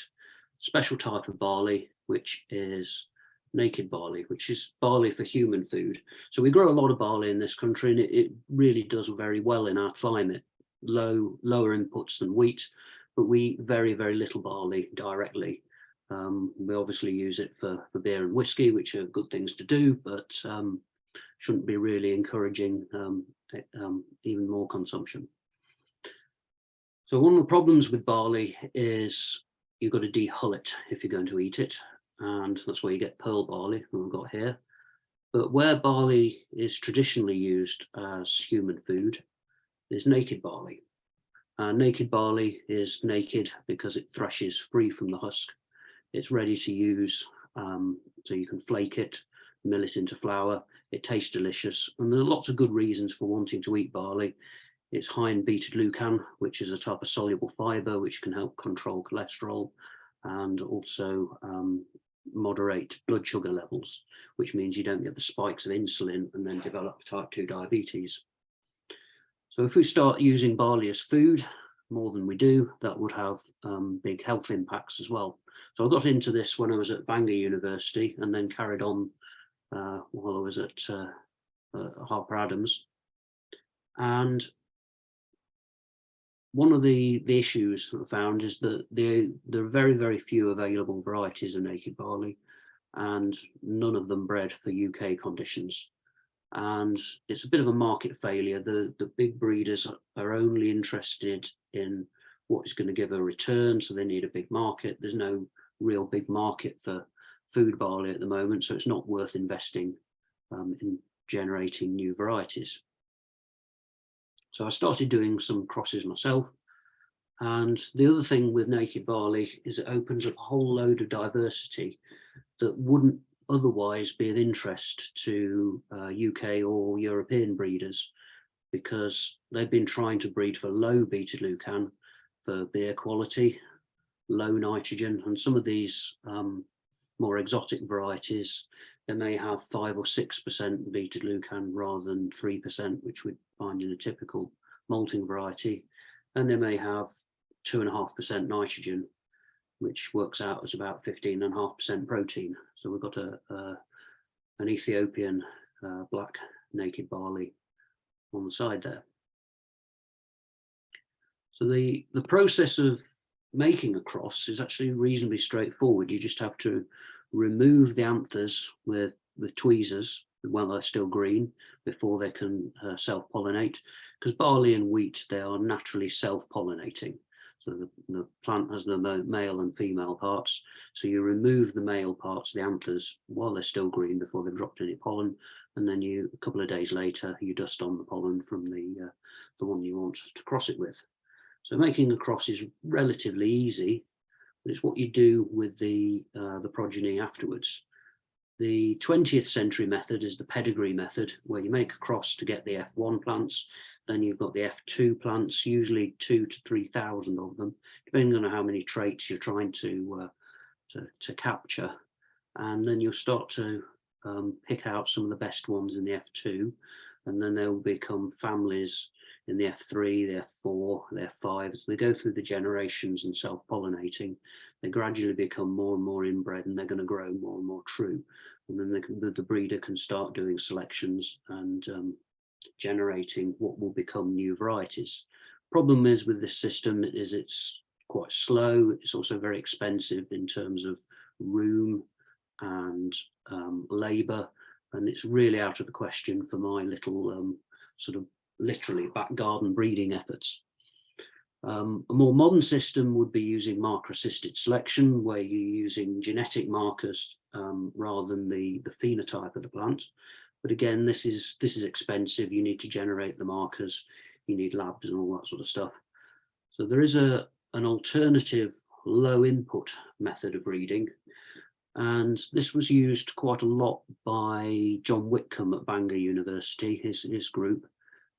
special type of barley, which is naked barley, which is barley for human food. So we grow a lot of barley in this country and it, it really does very well in our climate. Low lower inputs than wheat but we eat very very little barley directly. Um, we obviously use it for for beer and whiskey which are good things to do but um, shouldn't be really encouraging um, um even more consumption. So one of the problems with barley is you've got to dehull it if you're going to eat it and that's where you get pearl barley we've got here but where barley is traditionally used as human food is naked barley. Uh, naked barley is naked because it threshes free from the husk. It's ready to use, um, so you can flake it, mill it into flour. It tastes delicious, and there are lots of good reasons for wanting to eat barley. It's high in beta glucan, which is a type of soluble fiber which can help control cholesterol and also um, moderate blood sugar levels, which means you don't get the spikes of insulin and then develop type 2 diabetes. So if we start using barley as food more than we do, that would have um, big health impacts as well. So I got into this when I was at Bangor University and then carried on uh, while I was at uh, uh, Harper Adams. And one of the, the issues I found is that there, there are very, very few available varieties of naked barley and none of them bred for UK conditions and it's a bit of a market failure. The, the big breeders are only interested in what is going to give a return, so they need a big market. There's no real big market for food barley at the moment, so it's not worth investing um, in generating new varieties. So I started doing some crosses myself. And the other thing with naked barley is it opens up a whole load of diversity that wouldn't otherwise be of interest to uh, UK or European breeders because they've been trying to breed for low beta glucan for beer quality, low nitrogen, and some of these um, more exotic varieties, they may have five or six percent beta glucan rather than three percent, which we'd find in a typical malting variety, and they may have two and a half percent nitrogen which works out as about 15.5% protein. So we've got a, a an Ethiopian uh, black naked barley on the side there. So the, the process of making a cross is actually reasonably straightforward. You just have to remove the anthers with, with tweezers while they're still green before they can uh, self-pollinate because barley and wheat, they are naturally self-pollinating. So the, the, plant has the male and female parts. So you remove the male parts, the anthers, while they're still green before they've dropped any pollen. And then you, a couple of days later, you dust on the pollen from the, uh, the one you want to cross it with. So making a cross is relatively easy, but it's what you do with the, uh, the progeny afterwards. The 20th century method is the pedigree method, where you make a cross to get the F1 plants then you've got the F2 plants, usually two to 3,000 of them, depending on how many traits you're trying to, uh, to, to, capture. And then you'll start to um, pick out some of the best ones in the F2, and then they'll become families in the F3, the F4, the F5. As they go through the generations and self-pollinating, they gradually become more and more inbred and they're going to grow more and more true. And then the, the breeder can start doing selections and um, generating what will become new varieties. Problem is with this system is it's quite slow. It's also very expensive in terms of room and um, labour. And it's really out of the question for my little um, sort of literally back garden breeding efforts. Um, a more modern system would be using marker assisted selection where you're using genetic markers um, rather than the, the phenotype of the plant. But again, this is this is expensive. You need to generate the markers. You need labs and all that sort of stuff. So there is a an alternative low input method of breeding. And this was used quite a lot by John Witcombe at Bangor University, his, his group,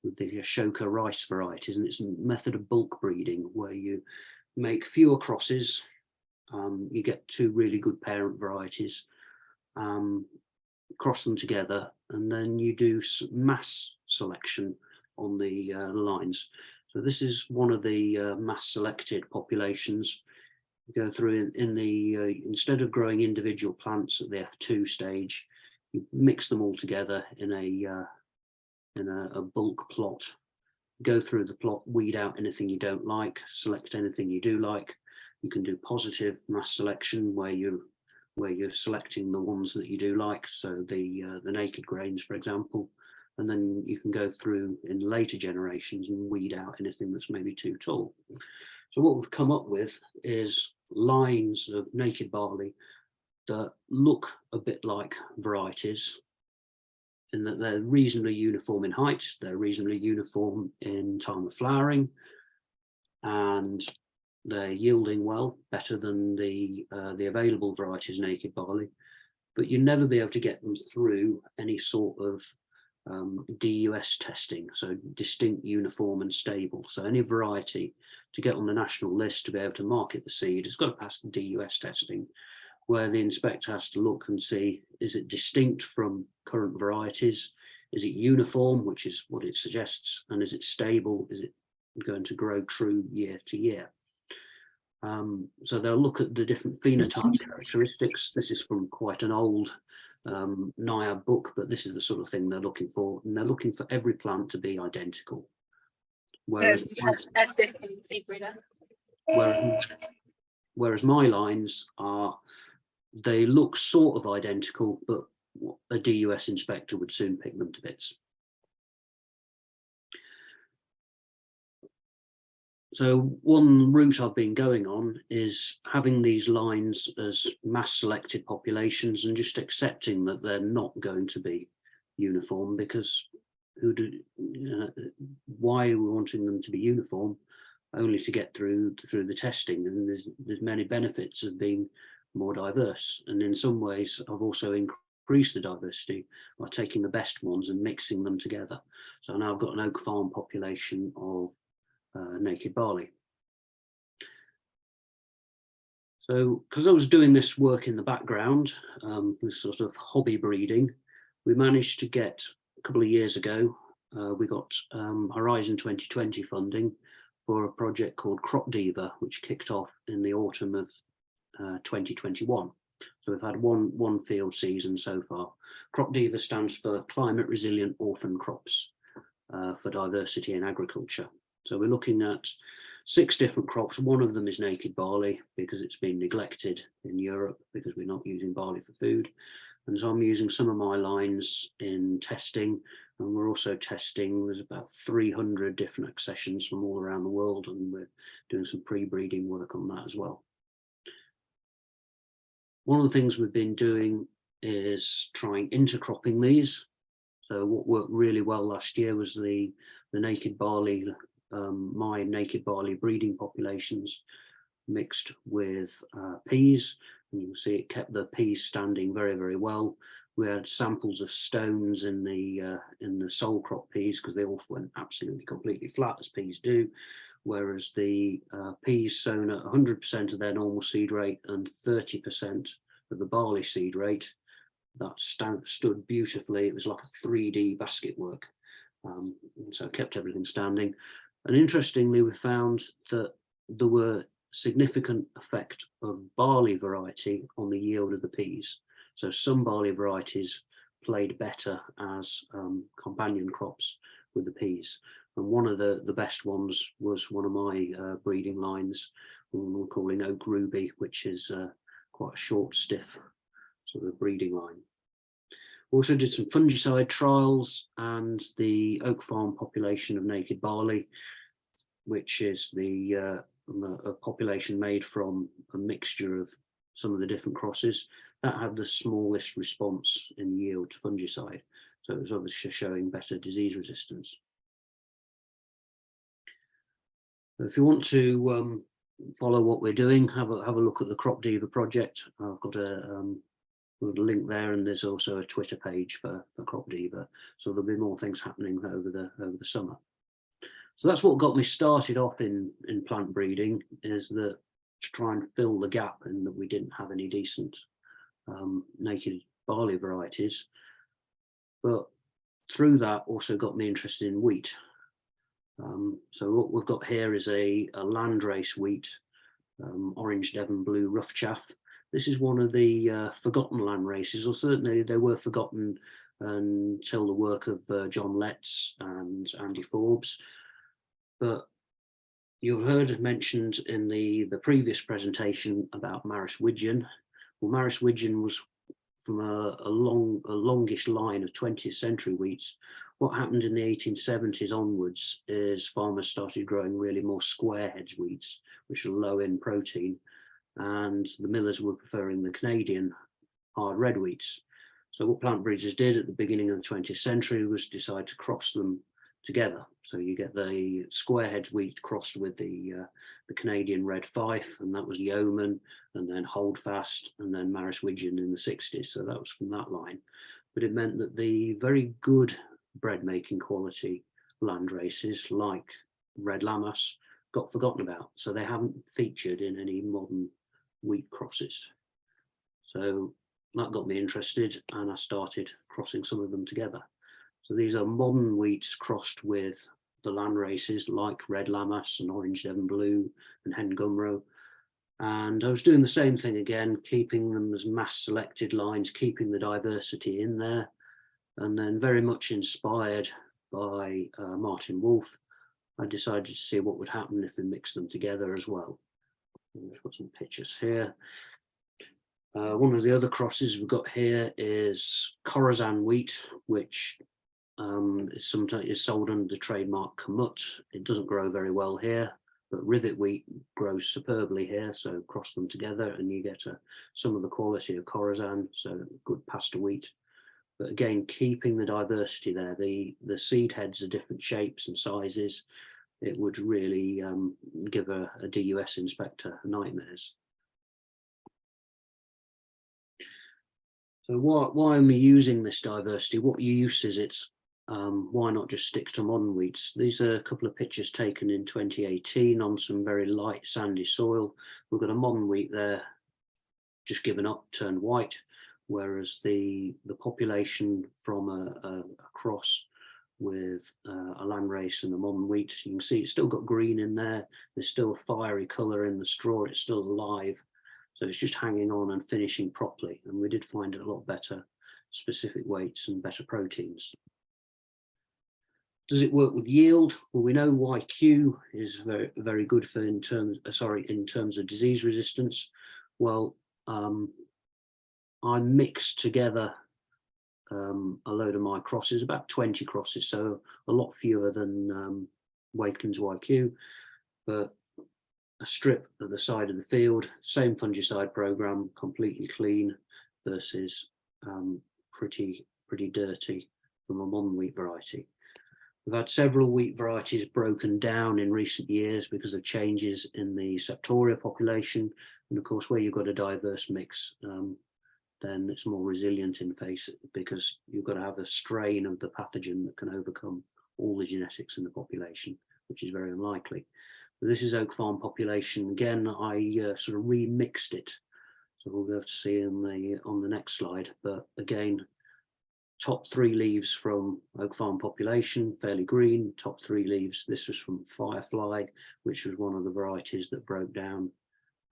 the Ashoka rice varieties. And it's a method of bulk breeding where you make fewer crosses. Um, you get two really good parent varieties. Um, cross them together, and then you do mass selection on the uh, lines. So this is one of the uh, mass selected populations. You go through in, in the, uh, instead of growing individual plants at the F2 stage, you mix them all together in a, uh, in a, a bulk plot. Go through the plot, weed out anything you don't like, select anything you do like. You can do positive mass selection where you where you're selecting the ones that you do like, so the uh, the naked grains, for example, and then you can go through in later generations and weed out anything that's maybe too tall. So what we've come up with is lines of naked barley that look a bit like varieties in that they're reasonably uniform in height, they're reasonably uniform in time of flowering, and they're yielding well, better than the uh, the available varieties naked barley, but you'll never be able to get them through any sort of um, DUS testing, so distinct, uniform and stable. So any variety to get on the national list to be able to market the seed has got to pass the DUS testing, where the inspector has to look and see, is it distinct from current varieties? Is it uniform, which is what it suggests? And is it stable? Is it going to grow true year to year? Um, so they'll look at the different phenotype characteristics. This is from quite an old um, NIAB book, but this is the sort of thing they're looking for. And they're looking for every plant to be identical. Whereas, whereas, whereas my lines are, they look sort of identical, but a DUS inspector would soon pick them to bits. So one route I've been going on is having these lines as mass selected populations and just accepting that they're not going to be uniform because who do uh, why are we wanting them to be uniform only to get through through the testing and there's there's many benefits of being more diverse and in some ways I've also increased the diversity by taking the best ones and mixing them together so now I've got an oak farm population of uh, naked barley. So because I was doing this work in the background, um, this sort of hobby breeding, we managed to get a couple of years ago, uh, we got um, Horizon 2020 funding for a project called Crop Diva, which kicked off in the autumn of uh, 2021. So we've had one, one field season so far. Crop Diva stands for Climate Resilient Orphan Crops uh, for Diversity in Agriculture. So we're looking at six different crops. One of them is naked barley because it's been neglected in Europe because we're not using barley for food. And so I'm using some of my lines in testing and we're also testing, there's about 300 different accessions from all around the world and we're doing some pre-breeding work on that as well. One of the things we've been doing is trying intercropping these. So what worked really well last year was the, the naked barley, um, my naked barley breeding populations mixed with uh, peas. And you can see it kept the peas standing very, very well. We had samples of stones in the uh, in the sole crop peas because they all went absolutely completely flat as peas do. Whereas the uh, peas sown at 100% of their normal seed rate and 30% of the barley seed rate that stood beautifully. It was like a 3D basket work. Um, so it kept everything standing. And interestingly, we found that there were significant effect of barley variety on the yield of the peas. So some barley varieties played better as um, companion crops with the peas. And one of the, the best ones was one of my uh, breeding lines, we're calling Oak Ruby, which is uh, quite a short, stiff sort of breeding line. We also did some fungicide trials and the oak farm population of naked barley, which is the uh, a population made from a mixture of some of the different crosses that had the smallest response in yield to fungicide. So it was obviously showing better disease resistance. If you want to um, follow what we're doing, have a have a look at the Crop Diva project. I've got a, um, link there, and there's also a Twitter page for for Crop Diva. So there'll be more things happening over the over the summer. So that's what got me started off in in plant breeding is that to try and fill the gap in that we didn't have any decent um, naked barley varieties. But through that also got me interested in wheat um, so what we've got here is a, a landrace wheat, um, orange Devon blue rough chaff. This is one of the uh, forgotten land races, or certainly they were forgotten until the work of uh, John Letts and Andy Forbes. But you heard mentioned in the, the previous presentation about Maris Widgeon. Well, Maris Widgeon was from a, a long, a longish line of 20th century wheats what happened in the 1870s onwards is farmers started growing really more square heads wheats, which are low in protein, and the millers were preferring the Canadian hard red wheats. So what plant breeders did at the beginning of the 20th century was decide to cross them together. So you get the square heads wheat crossed with the uh, the Canadian red fife, and that was Yeoman, and then Holdfast, and then Maris Widgeon in the 60s. So that was from that line. But it meant that the very good bread making quality land races like Red Lammas got forgotten about. So they haven't featured in any modern wheat crosses. So that got me interested and I started crossing some of them together. So these are modern wheats crossed with the land races like Red Lammas and Orange Devon Blue and Hen Gymro. And I was doing the same thing again, keeping them as mass selected lines, keeping the diversity in there, and then very much inspired by uh, Martin Wolfe, I decided to see what would happen if we mixed them together as well. I've got some pictures here. Uh, one of the other crosses we've got here is Khorasan wheat, which um, is sometimes is sold under the trademark Kamut. It doesn't grow very well here, but Rivet wheat grows superbly here. So cross them together and you get a, some of the quality of Khorasan, so good pasta wheat but again, keeping the diversity there, the, the seed heads are different shapes and sizes. It would really um, give a, a DUS inspector nightmares. So why, why am I using this diversity? What use is it? Um, why not just stick to modern wheats? These are a couple of pictures taken in 2018 on some very light sandy soil. We've got a modern wheat there, just given up, turned white whereas the the population from a, a, a cross with uh, a landrace and a modern wheat, you can see it's still got green in there. There's still a fiery colour in the straw. It's still alive. So it's just hanging on and finishing properly. And we did find it a lot better specific weights and better proteins. does it work with yield? Well, we know YQ is very, very good for in terms, uh, sorry, in terms of disease resistance. Well, um, I mixed together um, a load of my crosses, about 20 crosses, so a lot fewer than um, Wakelyns YQ, but a strip at the side of the field, same fungicide program, completely clean versus um, pretty, pretty dirty from a modern wheat variety. We've had several wheat varieties broken down in recent years because of changes in the septoria population. And of course, where you've got a diverse mix, um, then it's more resilient in face because you've got to have a strain of the pathogen that can overcome all the genetics in the population, which is very unlikely. But this is Oak Farm population. Again, I uh, sort of remixed it. So we'll have to see in the on the next slide. But again, top three leaves from Oak Farm population, fairly green, top three leaves. This was from Firefly, which was one of the varieties that broke down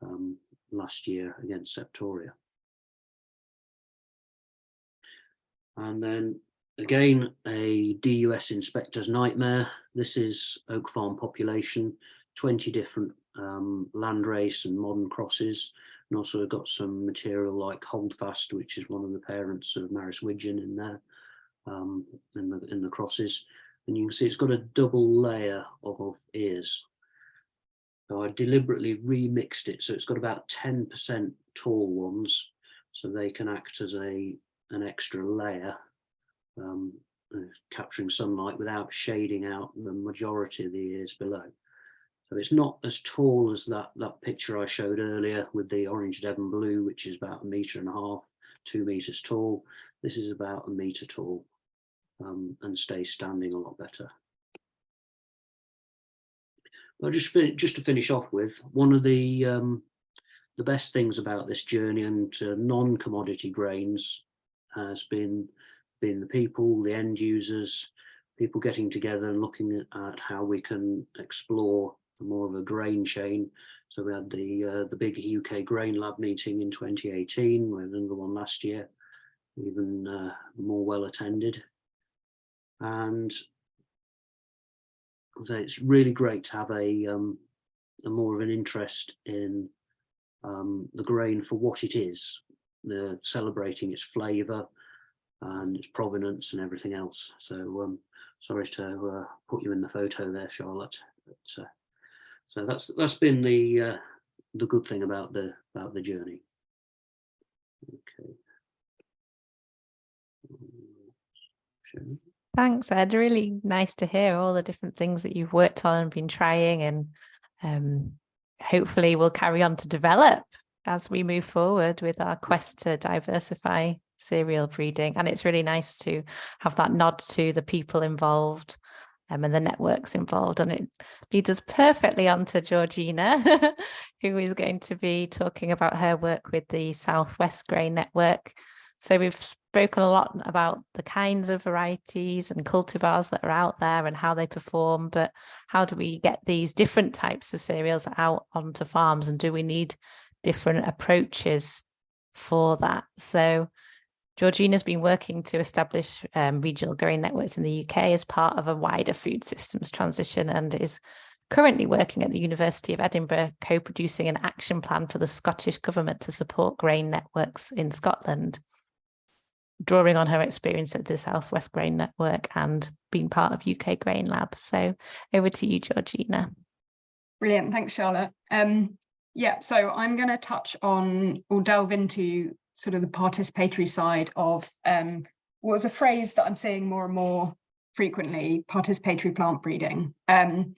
um, last year against Septoria. And then again, a DUS inspector's nightmare. This is Oak Farm population, 20 different um, landrace and modern crosses. And also got some material like Holdfast, which is one of the parents of Maris Widgeon in there, um, in, the, in the crosses. And you can see it's got a double layer of, of ears. So I deliberately remixed it. So it's got about 10% tall ones. So they can act as a an extra layer, um, capturing sunlight without shading out the majority of the ears below. So it's not as tall as that, that picture I showed earlier with the orange Devon blue, which is about a metre and a half, two metres tall. This is about a metre tall um, and stays standing a lot better. But just, just to finish off with, one of the um, the best things about this journey and uh, non-commodity grains has been been the people, the end users, people getting together and looking at, how we can explore more of a grain chain. So we had the uh, the big UK Grain Lab meeting in 2018, we had another one last year, even uh, more well attended. And so it's really great to have a, um, a more of an interest in um, the grain for what it is, the celebrating its flavour and its provenance and everything else. So um, sorry to uh, put you in the photo there, Charlotte. But, uh, so that's that's been the uh, the good thing about the about the journey. Okay. Thanks, Ed. Really nice to hear all the different things that you've worked on and been trying and um, hopefully we'll carry on to develop as we move forward with our quest to diversify cereal breeding. And it's really nice to have that nod to the people involved um, and the networks involved. And it leads us perfectly on to Georgina, who is going to be talking about her work with the Southwest Grain Network. So we've spoken a lot about the kinds of varieties and cultivars that are out there and how they perform, but how do we get these different types of cereals out onto farms and do we need different approaches for that? So Georgina's been working to establish um, regional grain networks in the UK as part of a wider food systems transition and is currently working at the University of Edinburgh, co-producing an action plan for the Scottish Government to support grain networks in Scotland, drawing on her experience at the Southwest Grain Network and being part of UK Grain Lab. So over to you, Georgina. Brilliant, thanks Charlotte. Um, yeah, so I'm going to touch on or delve into sort of the participatory side of um, what was a phrase that I'm seeing more and more frequently, participatory plant breeding. Um,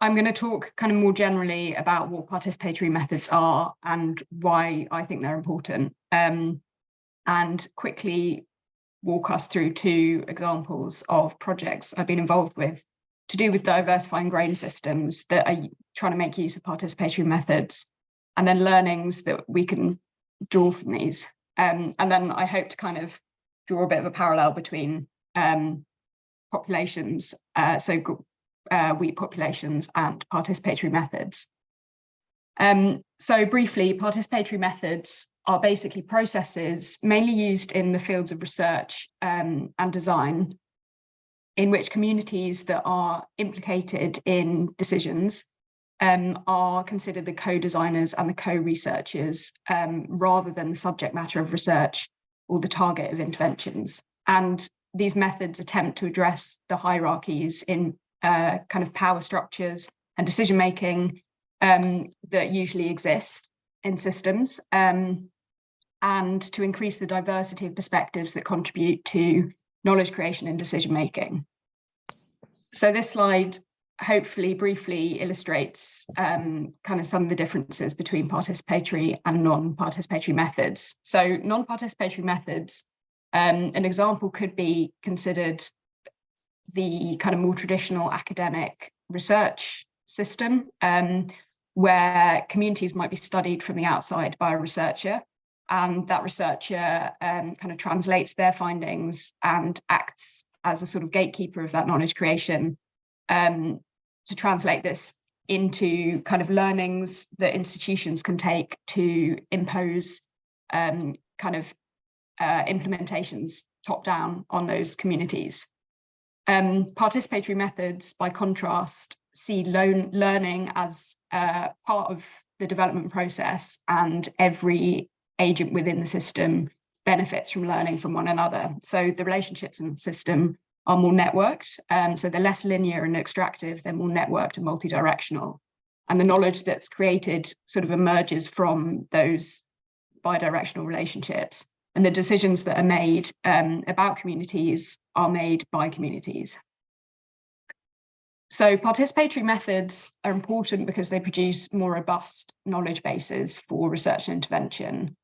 I'm going to talk kind of more generally about what participatory methods are and why I think they're important, um, and quickly walk us through two examples of projects I've been involved with to do with diversifying grain systems that are trying to make use of participatory methods, and then learnings that we can draw from these. Um, and then I hope to kind of draw a bit of a parallel between um, populations, uh, so uh, wheat populations and participatory methods. Um, so briefly, participatory methods are basically processes mainly used in the fields of research um, and design in which communities that are implicated in decisions um, are considered the co-designers and the co-researchers um, rather than the subject matter of research or the target of interventions. And these methods attempt to address the hierarchies in uh, kind of power structures and decision making um, that usually exist in systems um, and to increase the diversity of perspectives that contribute to knowledge creation and decision making. So this slide hopefully briefly illustrates um, kind of some of the differences between participatory and non-participatory methods. So non-participatory methods, um, an example could be considered the kind of more traditional academic research system um, where communities might be studied from the outside by a researcher and that researcher um, kind of translates their findings and acts as a sort of gatekeeper of that knowledge creation um, to translate this into kind of learnings that institutions can take to impose um, kind of uh, implementations top down on those communities. Um, participatory methods, by contrast, see learning as uh, part of the development process and every agent within the system benefits from learning from one another. So the relationships in the system are more networked. Um, so they're less linear and extractive, they're more networked and multi-directional. And the knowledge that's created sort of emerges from those bidirectional relationships. And the decisions that are made um, about communities are made by communities. So participatory methods are important because they produce more robust knowledge bases for research and intervention.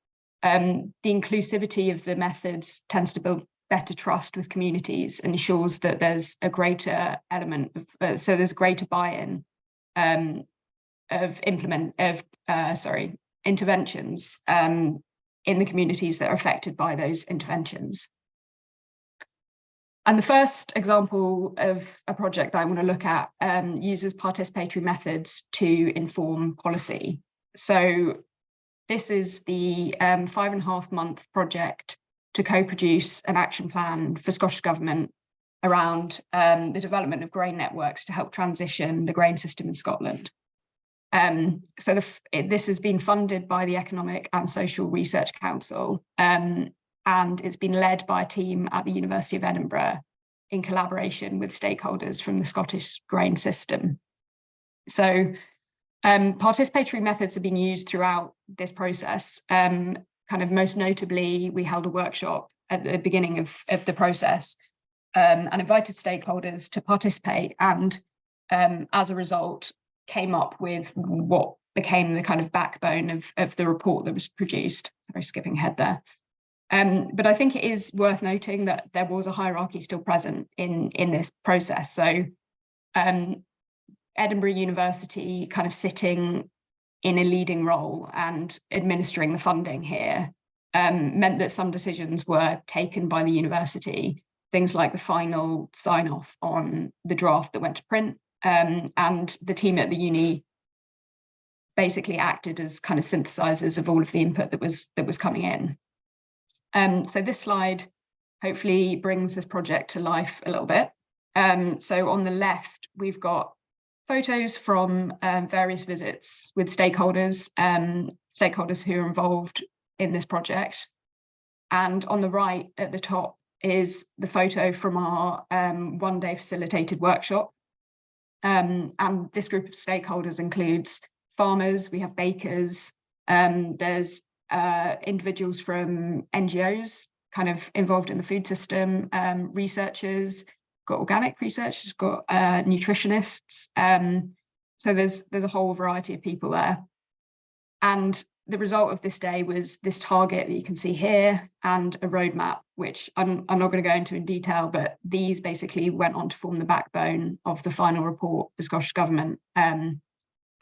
Um, the inclusivity of the methods tends to build better trust with communities and ensures that there's a greater element of, uh, so there's greater buy-in um, of implement of, uh, sorry, interventions um, in the communities that are affected by those interventions. And the first example of a project that I want to look at um, uses participatory methods to inform policy. So this is the um, five and a half month project to co-produce an action plan for Scottish Government around um, the development of grain networks to help transition the grain system in Scotland. Um, so the, it, this has been funded by the Economic and Social Research Council um, and it's been led by a team at the University of Edinburgh in collaboration with stakeholders from the Scottish grain system. So um, participatory methods have been used throughout this process um, kind of most notably, we held a workshop at the beginning of, of the process um, and invited stakeholders to participate and um, as a result came up with what became the kind of backbone of, of the report that was produced. Sorry, skipping ahead there. Um, but I think it is worth noting that there was a hierarchy still present in, in this process. So um, Edinburgh University kind of sitting in a leading role and administering the funding here um, meant that some decisions were taken by the university, things like the final sign off on the draft that went to print um, and the team at the uni basically acted as kind of synthesizers of all of the input that was that was coming in. Um, so this slide hopefully brings this project to life a little bit. Um, so on the left, we've got photos from um, various visits with stakeholders, um, stakeholders who are involved in this project. And on the right at the top is the photo from our um, one day facilitated workshop. Um, and this group of stakeholders includes farmers, we have bakers, um, there's uh, individuals from NGOs kind of involved in the food system, um, researchers, got organic research, it's got uh, nutritionists. Um, so there's there's a whole variety of people there. And the result of this day was this target that you can see here and a roadmap, which I'm, I'm not going to go into in detail, but these basically went on to form the backbone of the final report for Scottish Government. Um,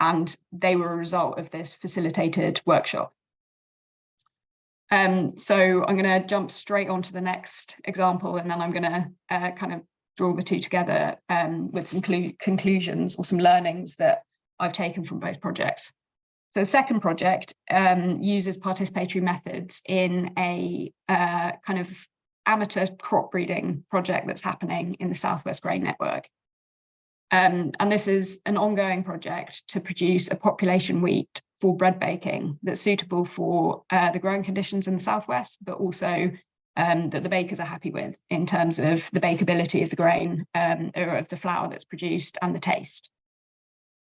and they were a result of this facilitated workshop. Um, so I'm going to jump straight on to the next example, and then I'm going to uh, kind of draw the two together um, with some conclusions or some learnings that I've taken from both projects. So the second project um, uses participatory methods in a uh, kind of amateur crop breeding project that's happening in the Southwest Grain Network. Um, and this is an ongoing project to produce a population wheat for bread baking that's suitable for uh, the growing conditions in the Southwest, but also um, that the bakers are happy with in terms of the bakeability of the grain um, or of the flour that's produced and the taste.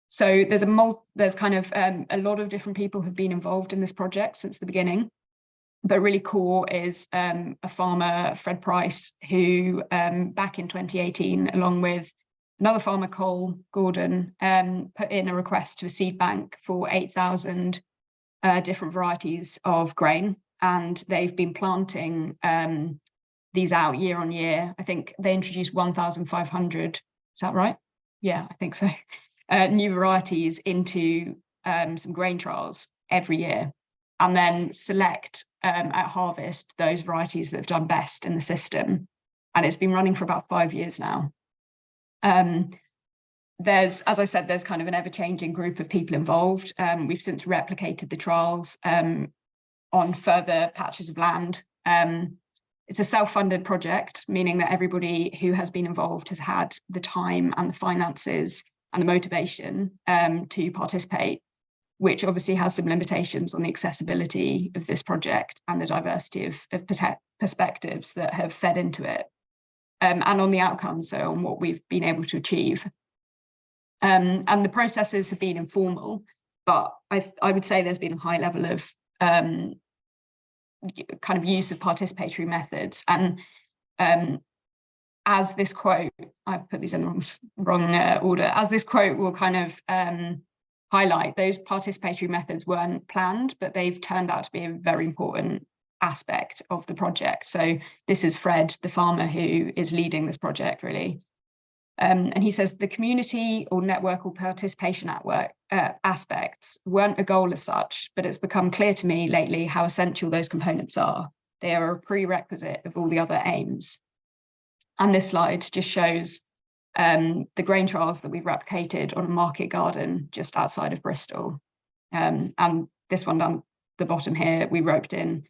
So there's a there's kind of um, a lot of different people have been involved in this project since the beginning. But really core is um, a farmer, Fred Price, who um, back in 2018, along with another farmer, Cole Gordon, um, put in a request to a seed bank for 8,000 uh, different varieties of grain. And they've been planting um, these out year on year. I think they introduced 1,500, is that right? Yeah, I think so. Uh, new varieties into um, some grain trials every year and then select um, at harvest those varieties that have done best in the system. And it's been running for about five years now. Um, there's, as I said, there's kind of an ever-changing group of people involved. Um, we've since replicated the trials um, on further patches of land. Um, it's a self-funded project, meaning that everybody who has been involved has had the time and the finances and the motivation um, to participate, which obviously has some limitations on the accessibility of this project and the diversity of, of perspectives that have fed into it, um, and on the outcomes, so on what we've been able to achieve. Um, and the processes have been informal, but I, I would say there's been a high level of um, kind of use of participatory methods and um, as this quote, I've put these in the wrong, wrong uh, order, as this quote will kind of um, highlight, those participatory methods weren't planned, but they've turned out to be a very important aspect of the project. So this is Fred, the farmer who is leading this project really. Um, and he says the community or network or participation at work, uh, aspects weren't a goal as such, but it's become clear to me lately how essential those components are. They are a prerequisite of all the other aims. And this slide just shows um, the grain trials that we've replicated on a market garden just outside of Bristol. Um, and this one down the bottom here, we roped in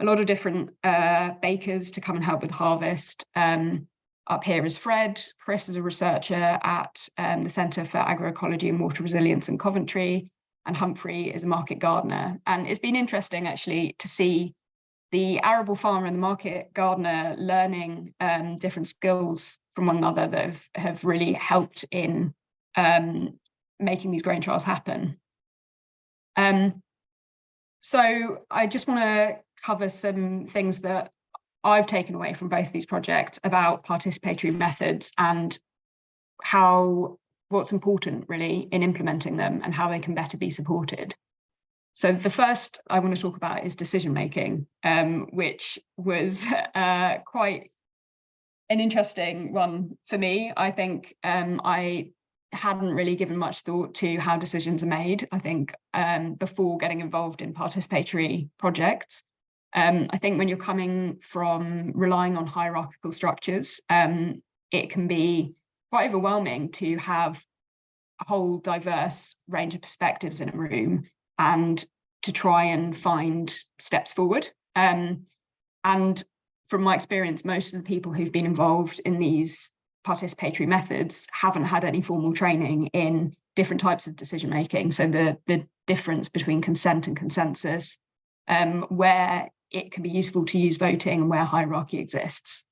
a lot of different uh, bakers to come and help with harvest. Um, up here is Fred. Chris is a researcher at um, the Centre for Agroecology and Water Resilience in Coventry. And Humphrey is a market gardener. And it's been interesting actually to see the arable farmer and the market gardener learning um, different skills from one another that have, have really helped in um, making these grain trials happen. Um, so I just want to cover some things that I've taken away from both of these projects about participatory methods and how what's important really in implementing them and how they can better be supported. So the first I want to talk about is decision making, um, which was uh, quite an interesting one for me. I think um, I hadn't really given much thought to how decisions are made, I think, um, before getting involved in participatory projects. Um, I think when you're coming from relying on hierarchical structures, um, it can be quite overwhelming to have a whole diverse range of perspectives in a room and to try and find steps forward. Um, and from my experience, most of the people who've been involved in these participatory methods haven't had any formal training in different types of decision making. So the, the difference between consent and consensus, um, where it can be useful to use voting and where hierarchy exists.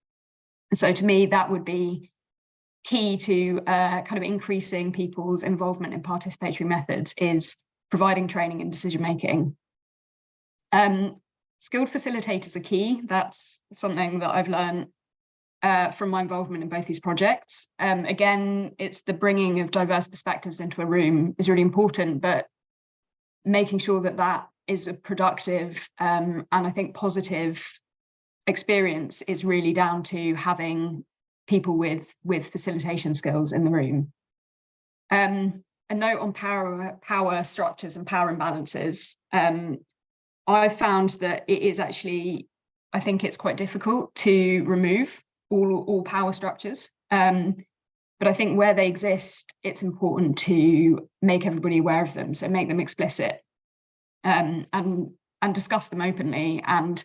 And so to me, that would be key to uh, kind of increasing people's involvement in participatory methods is providing training and decision making. Um, skilled facilitators are key. That's something that I've learned uh, from my involvement in both these projects. Um, again, it's the bringing of diverse perspectives into a room is really important, but making sure that that is a productive um, and I think positive experience is really down to having people with with facilitation skills in the room. Um, a note on power, power structures and power imbalances. Um, I found that it is actually, I think it's quite difficult to remove all, all power structures. Um, but I think where they exist, it's important to make everybody aware of them. So make them explicit um, and, and discuss them openly and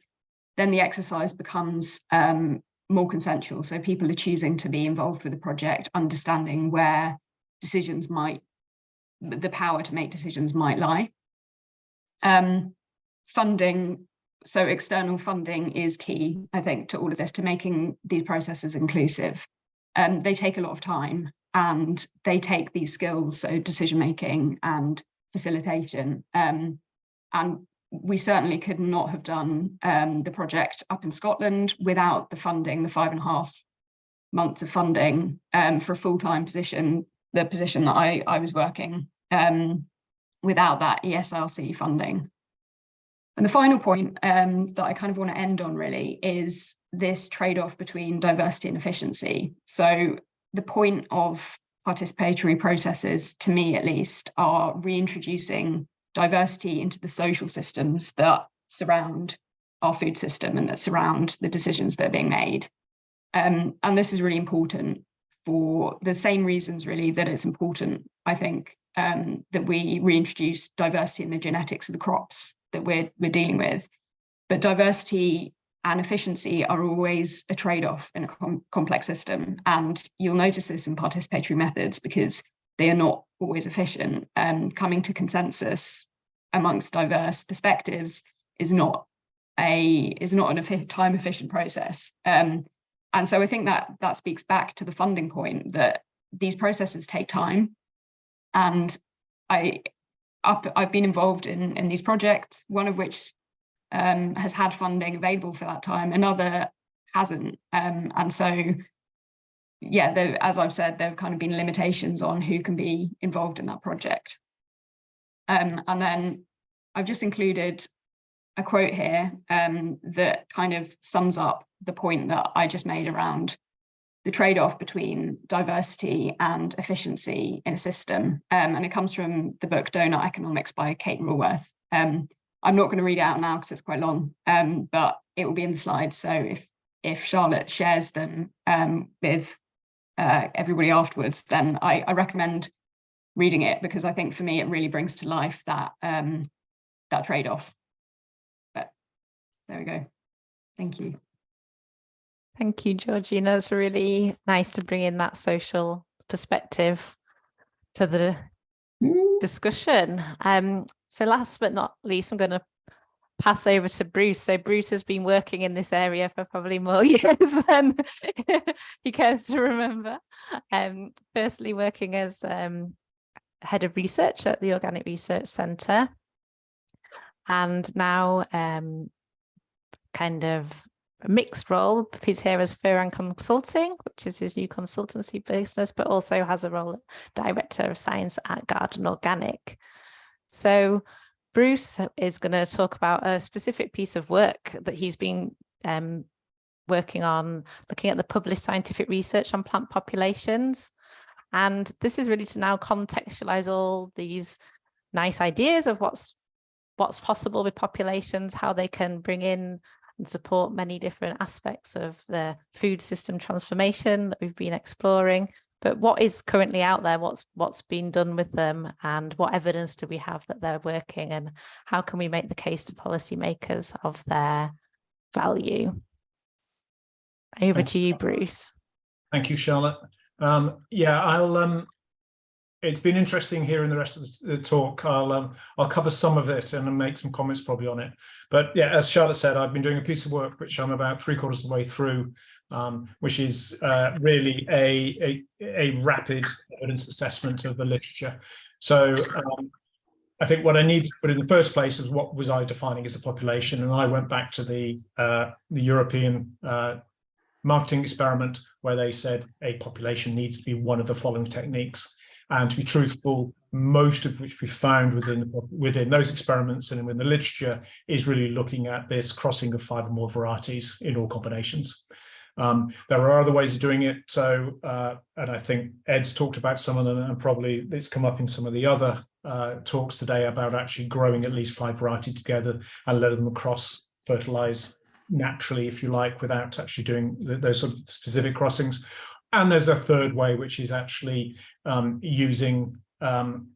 then the exercise becomes um, more consensual. So people are choosing to be involved with the project, understanding where decisions might, the power to make decisions might lie. Um, funding, so external funding is key, I think, to all of this, to making these processes inclusive. Um, they take a lot of time and they take these skills, so decision making and facilitation. Um, and we certainly could not have done um, the project up in Scotland without the funding, the five and a half months of funding um, for a full-time position, the position that I, I was working um, without that ESRC funding. And the final point um, that I kind of want to end on really is this trade-off between diversity and efficiency. So the point of participatory processes, to me at least, are reintroducing diversity into the social systems that surround our food system and that surround the decisions that are being made. Um, and this is really important for the same reasons really that it's important, I think, um, that we reintroduce diversity in the genetics of the crops that we're, we're dealing with. But diversity and efficiency are always a trade-off in a com complex system. And you'll notice this in participatory methods because they are not always efficient. Um, coming to consensus amongst diverse perspectives is not a is not an time efficient process. Um, and so I think that that speaks back to the funding point that these processes take time. And I up, I've been involved in in these projects, one of which um, has had funding available for that time, another hasn't. Um, and so yeah, there, as I've said, there have kind of been limitations on who can be involved in that project. Um, and then I've just included a quote here um, that kind of sums up the point that I just made around the trade-off between diversity and efficiency in a system. Um, and it comes from the book Doughnut Economics by Kate Raworth. Um, I'm not going to read it out now because it's quite long, um, but it will be in the slides. So if if Charlotte shares them um, with uh, everybody afterwards, then I, I, recommend reading it because I think for me it really brings to life that um, that trade-off. But there we go. Thank you. Thank you, Georgina. It's really nice to bring in that social perspective to the discussion. Um, so last but not least, I'm going to pass over to Bruce. So Bruce has been working in this area for probably more years than he cares to remember. Um, firstly, working as um, head of research at the Organic Research Centre. And now um, kind of a mixed role. He's here as Ferran Consulting, which is his new consultancy business, but also has a role Director of Science at Garden Organic. So Bruce is going to talk about a specific piece of work that he's been um, working on, looking at the published scientific research on plant populations. And this is really to now contextualize all these nice ideas of what's what's possible with populations, how they can bring in and support many different aspects of the food system transformation that we've been exploring. But what is currently out there, what's what's been done with them and what evidence do we have that they're working and how can we make the case to policymakers of their value? Over to you, Bruce. Thank you, Charlotte. Um, yeah, I'll um, it's been interesting hearing the rest of the, talk. I'll um, I'll cover some of it and make some comments probably on it. But yeah, as Charlotte said, I've been doing a piece of work which I'm about three quarters of the way through, um, which is uh, really a, a, a rapid evidence assessment of the literature. So um, I think what I needed to put in the first place is what was I defining as a population, and I went back to the uh, the European uh, marketing experiment where they said a population needs to be one of the following techniques. And to be truthful, most of which we found within within those experiments and in the literature is really looking at this crossing of five or more varieties in all combinations. Um, there are other ways of doing it. So, uh, and I think Ed's talked about some of them and probably it's come up in some of the other uh, talks today about actually growing at least five varieties together and letting them cross fertilize naturally, if you like, without actually doing those sort of specific crossings. And there's a third way, which is actually um, using um,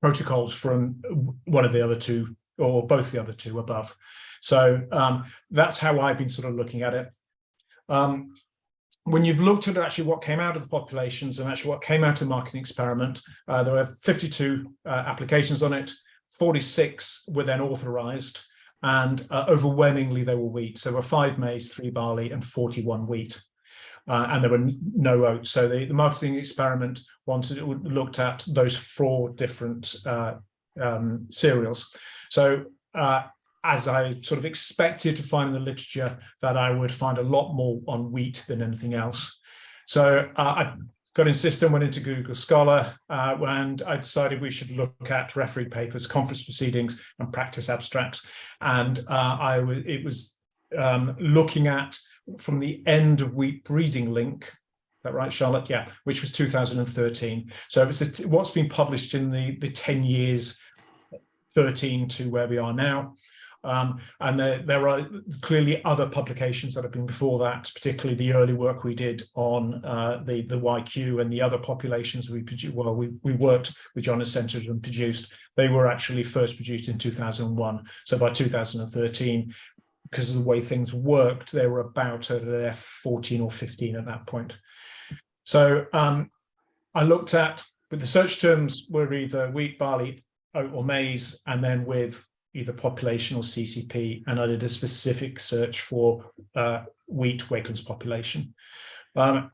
protocols from one of the other two or both the other two above. So um, that's how I've been sort of looking at it. Um, when you've looked at actually what came out of the populations and actually what came out of the marketing experiment, uh, there were 52 uh, applications on it, 46 were then authorized, and uh, overwhelmingly they were wheat. So there were five maize, three barley, and 41 wheat. Uh, and there were no oats. So the, the, marketing experiment wanted it looked at those four different uh, um, cereals. So uh, as I sort of expected to find in the literature that I would find a lot more on wheat than anything else. So uh, I got in system, went into Google Scholar, uh, and I decided we should look at referee papers, conference proceedings, and practice abstracts. And uh, I it was um, looking at from the end of wheat breeding link. That right, Charlotte? Yeah, which was 2013. So it's what's been published in the the 10 years 13 to where we are now. Um, and there, there are clearly other publications that have been before that, particularly the early work we did on uh, the, the YQ and the other populations we produced. Well, we, we worked with John Centered and produced. They were actually first produced in 2001. So by 2013, because of the way things worked, they were about at F14 or 15 at that point. So um, I looked at, but the search terms were either wheat, barley, oat or maize, and then with either population or CCP, and I did a specific search for uh, wheat Wakelyns population. Um,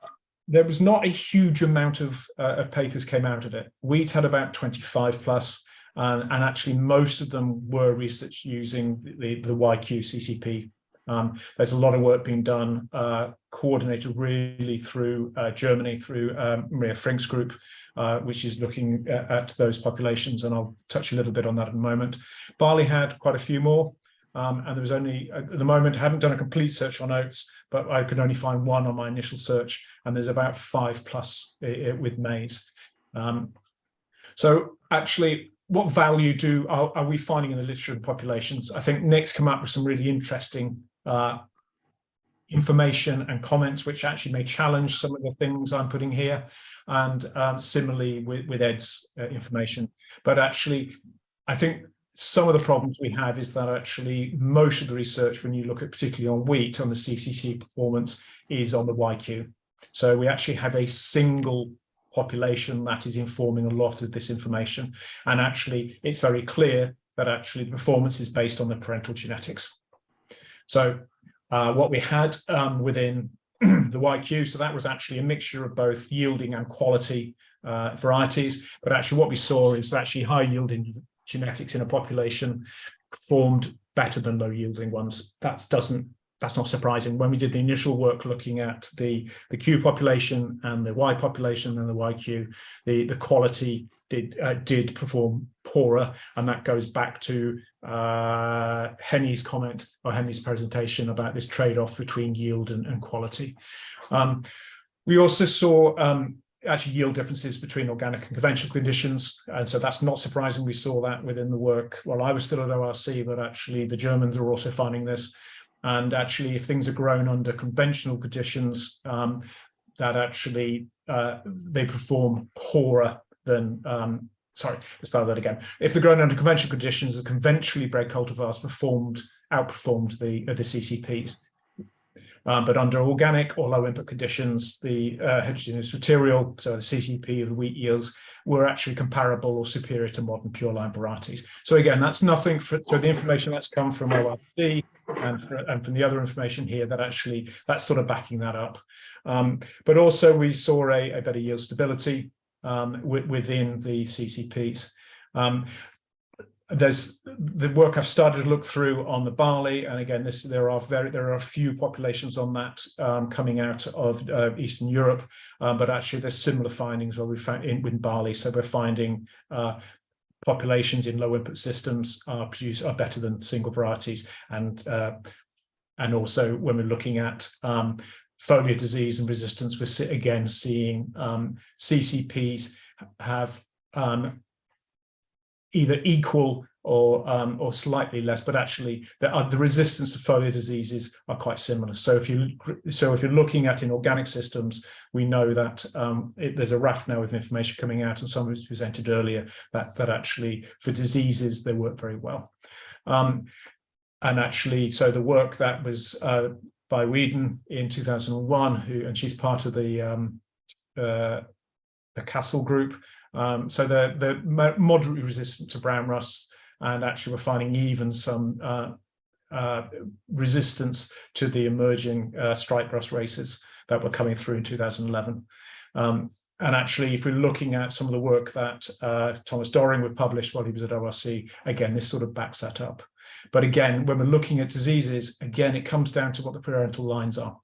there was not a huge amount of, uh, of, papers came out of it. Wheat had about 25 plus, and, and actually most of them were research using the, the YQ CCP um, there's a lot of work being done, uh, coordinated really through uh, Germany, through um, Maria Finckh's group, uh, which is looking at, at, those populations, and I'll touch a little bit on that in a moment. Barley had quite a few more, um, and there was only, at the moment, I haven't done a complete search on oats, but I could only find one on my initial search, and there's about five plus with maize. Um, so actually, what value do are, are, we finding in the literature and populations? I think Nick's come up with some really interesting uh, information and comments which actually may challenge some of the things I'm putting here and um, similarly with, with Ed's uh, information. But actually I think some of the problems we have is that actually most of the research when you look at particularly on wheat on the CCP performance is on the YQ so we actually have a single population that is informing a lot of this information. And actually it's very clear that actually the performance is based on the parental genetics so uh, what we had um, within the YQ, so that was actually a mixture of both yielding and quality uh, varieties. But actually what we saw is actually high yielding genetics in a population performed better than low yielding ones. That doesn't that's not surprising. When we did the initial work looking at the, the Q population and the Y population and the YQ, the, the quality did uh, did perform poorer. And that goes back to uh, Henny's comment or Henny's presentation about this trade-off between yield and, and quality. Um, we also saw um, actually yield differences between organic and conventional conditions. And so that's not surprising. We saw that within the work while I was still at ORC, but actually the Germans are also finding this. And actually, if things are grown under conventional conditions, um, that actually uh, they perform poorer than, um, sorry, let's start that again. If they're grown under conventional conditions, the conventionally bred cultivars performed, outperformed the, uh, the CCPs. Um, but under organic or low input conditions, the uh, heterogeneous material, so the CCP of the wheat yields, were actually comparable or superior to modern pure line varieties. So again, that's nothing for, for the information that's come from ORC and, and, from the other information here that actually that's sort of backing that up. Um, but also we saw a, a better yield stability um, within the CCPs. Um, there's the work I've started to look through on the barley, and again, this there are very there are a few populations on that um, coming out of uh, Eastern Europe, um, but actually there's similar findings where we found in, in barley. So we're finding uh, populations in low input systems are produce are better than single varieties, and uh, and also when we're looking at um, foliar disease and resistance, we're again seeing um, CCPs have um, either equal or um, or slightly less, but actually the, uh, the resistance to foliar diseases are quite similar. So if you so if you're looking at in organic systems, we know that um, it, there's a raft now of information coming out, and some was presented earlier that that actually for diseases they work very well. Um, and actually, so the work that was uh, by Weedon in 2001, who and she's part of the um, uh, the Kassel group. Um, so they're, they're moderately resistant to brown rust, and actually we're finding even some uh, uh, resistance to the emerging uh, stripe rust races that were coming through in 2011. Um, and actually, if we're looking at some of the work that uh, Thomas Doring would publish while he was at ORC, again, this sort of backs that up. But again, when we're looking at diseases, again, it comes down to what the parental lines are.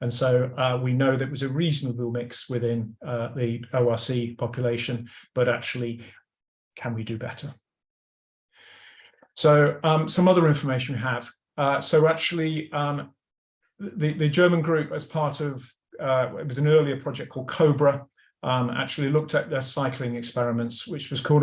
And so uh, we know that was a reasonable mix within uh, the ORC population, but actually, can we do better? So um, some other information we have. Uh, so actually, um, the, the German group as part of, uh, it was an earlier project called COBRA, um, actually looked at their cycling experiments, which was co